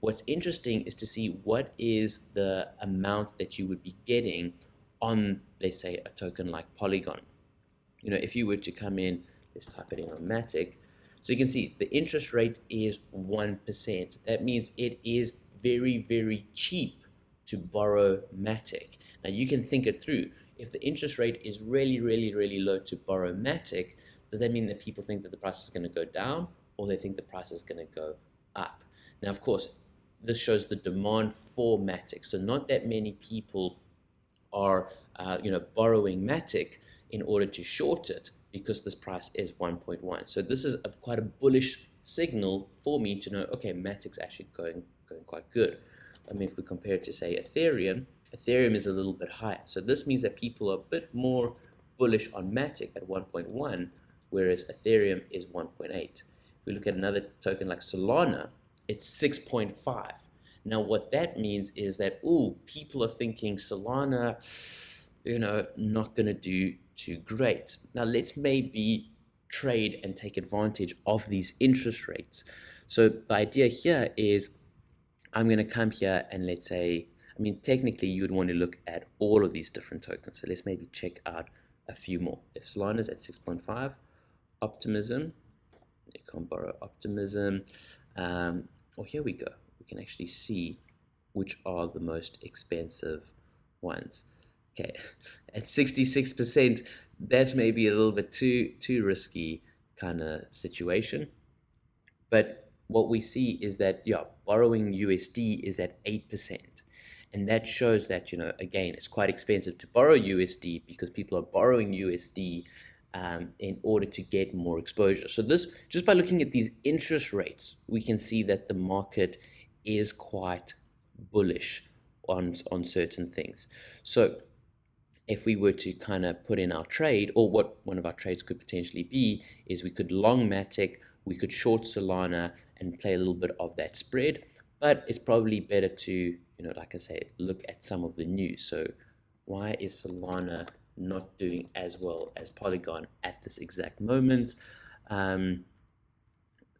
What's interesting is to see what is the amount that you would be getting on, let's say, a token like Polygon. You know, if you were to come in, let's type it in on Matic. So you can see the interest rate is 1%. That means it is very, very cheap to borrow Matic. Now you can think it through. If the interest rate is really, really, really low to borrow Matic, does that mean that people think that the price is going to go down or they think the price is going to go up? Now, of course, this shows the demand for Matic. So not that many people are, uh, you know, borrowing Matic in order to short it because this price is 1.1. So this is a, quite a bullish signal for me to know, okay, Matic's actually going, going quite good. I mean, if we compare it to, say, Ethereum, Ethereum is a little bit higher. So this means that people are a bit more bullish on Matic at 1.1, whereas Ethereum is 1.8. If we look at another token like Solana, it's 6.5. Now, what that means is that, ooh, people are thinking Solana, you know, not going to do too great. Now, let's maybe trade and take advantage of these interest rates. So the idea here is I'm going to come here and let's say, I mean, technically you would want to look at all of these different tokens. So let's maybe check out a few more. If Solana is at 6.5, Optimism, you can borrow Optimism. Um, well, here we go. We can actually see which are the most expensive ones. Okay, at 66%, that's maybe a little bit too too risky kind of situation. But what we see is that, yeah, borrowing USD is at 8%. And that shows that, you know, again, it's quite expensive to borrow USD because people are borrowing USD um, in order to get more exposure. So this, just by looking at these interest rates, we can see that the market is quite bullish on, on certain things. So if we were to kind of put in our trade, or what one of our trades could potentially be, is we could long Matic, we could short Solana and play a little bit of that spread. But it's probably better to, you know, like I say, look at some of the news. So why is Solana not doing as well as Polygon at this exact moment? Um,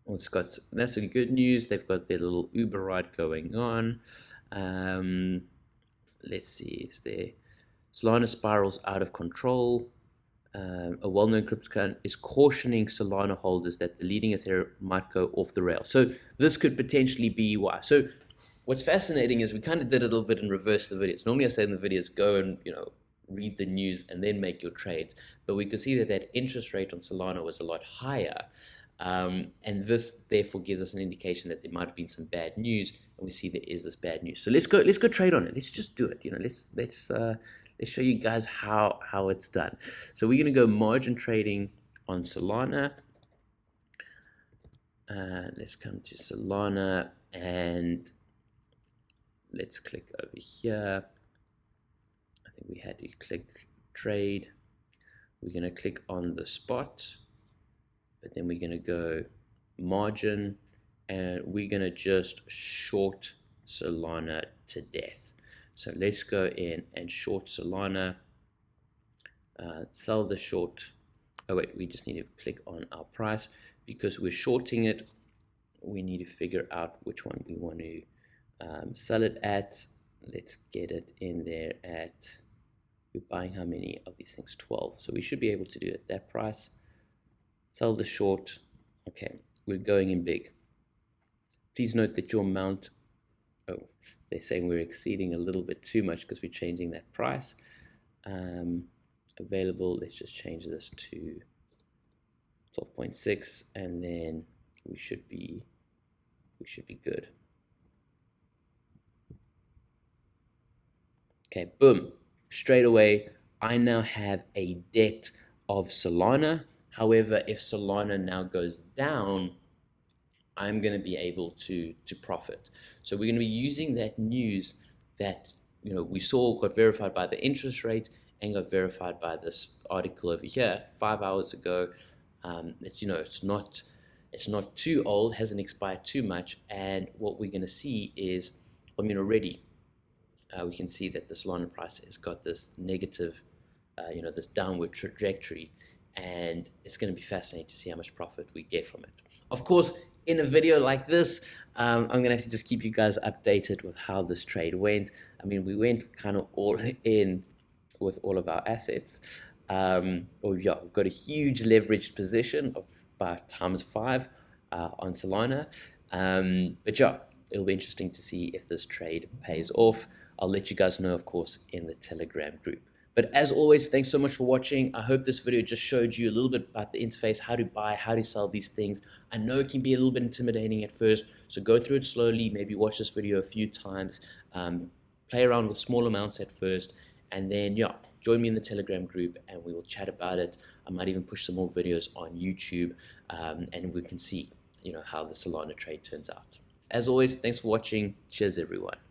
well, it's got that's really good news. They've got their little Uber ride going on. Um, let's see, is there Solana spirals out of control. Um, a well-known cryptocurrency is cautioning Solana holders that the leading Ethereum might go off the rail. So this could potentially be why. So what's fascinating is we kind of did a little bit in reverse the videos. Normally I say in the videos, go and, you know, read the news and then make your trades. But we could see that that interest rate on Solana was a lot higher. Um, and this therefore gives us an indication that there might have been some bad news, and we see there is this bad news. So let's go. Let's go trade on it. Let's just do it. You know, let's let's uh, let's show you guys how how it's done. So we're gonna go margin trading on Solana. Uh, let's come to Solana and let's click over here. I think we had to click trade. We're gonna click on the spot but then we're going to go margin and we're to just short Solana to death. So let's go in and short Solana, uh, sell the short. Oh wait, we just need to click on our price because we're shorting it. We need to figure out which one we want to um, sell it at. Let's get it in there at, we're buying how many of these things? 12. So we should be able to do it at that price sell the short. Okay, we're going in big. Please note that your amount, oh, they're saying we're exceeding a little bit too much because we're changing that price. Um, available, let's just change this to 12.6 and then we should be, we should be good. Okay, boom, straight away, I now have a debt of Solana However, if Solana now goes down, I'm going to be able to to profit. So we're going to be using that news that you know we saw got verified by the interest rate and got verified by this article over here five hours ago. Um, it's you know it's not it's not too old, hasn't expired too much, and what we're going to see is I mean already uh, we can see that the Solana price has got this negative, uh, you know, this downward trajectory and it's going to be fascinating to see how much profit we get from it. Of course, in a video like this, um, I'm going to have to just keep you guys updated with how this trade went. I mean, we went kind of all in with all of our assets. Um, yeah, we've got a huge leveraged position of about times five uh, on Solana. Um, but yeah, it'll be interesting to see if this trade pays off. I'll let you guys know, of course, in the Telegram group. But as always, thanks so much for watching. I hope this video just showed you a little bit about the interface, how to buy, how to sell these things. I know it can be a little bit intimidating at first, so go through it slowly, maybe watch this video a few times, um, play around with small amounts at first, and then, yeah, join me in the Telegram group and we will chat about it. I might even push some more videos on YouTube um, and we can see, you know, how the Solana trade turns out. As always, thanks for watching. Cheers, everyone.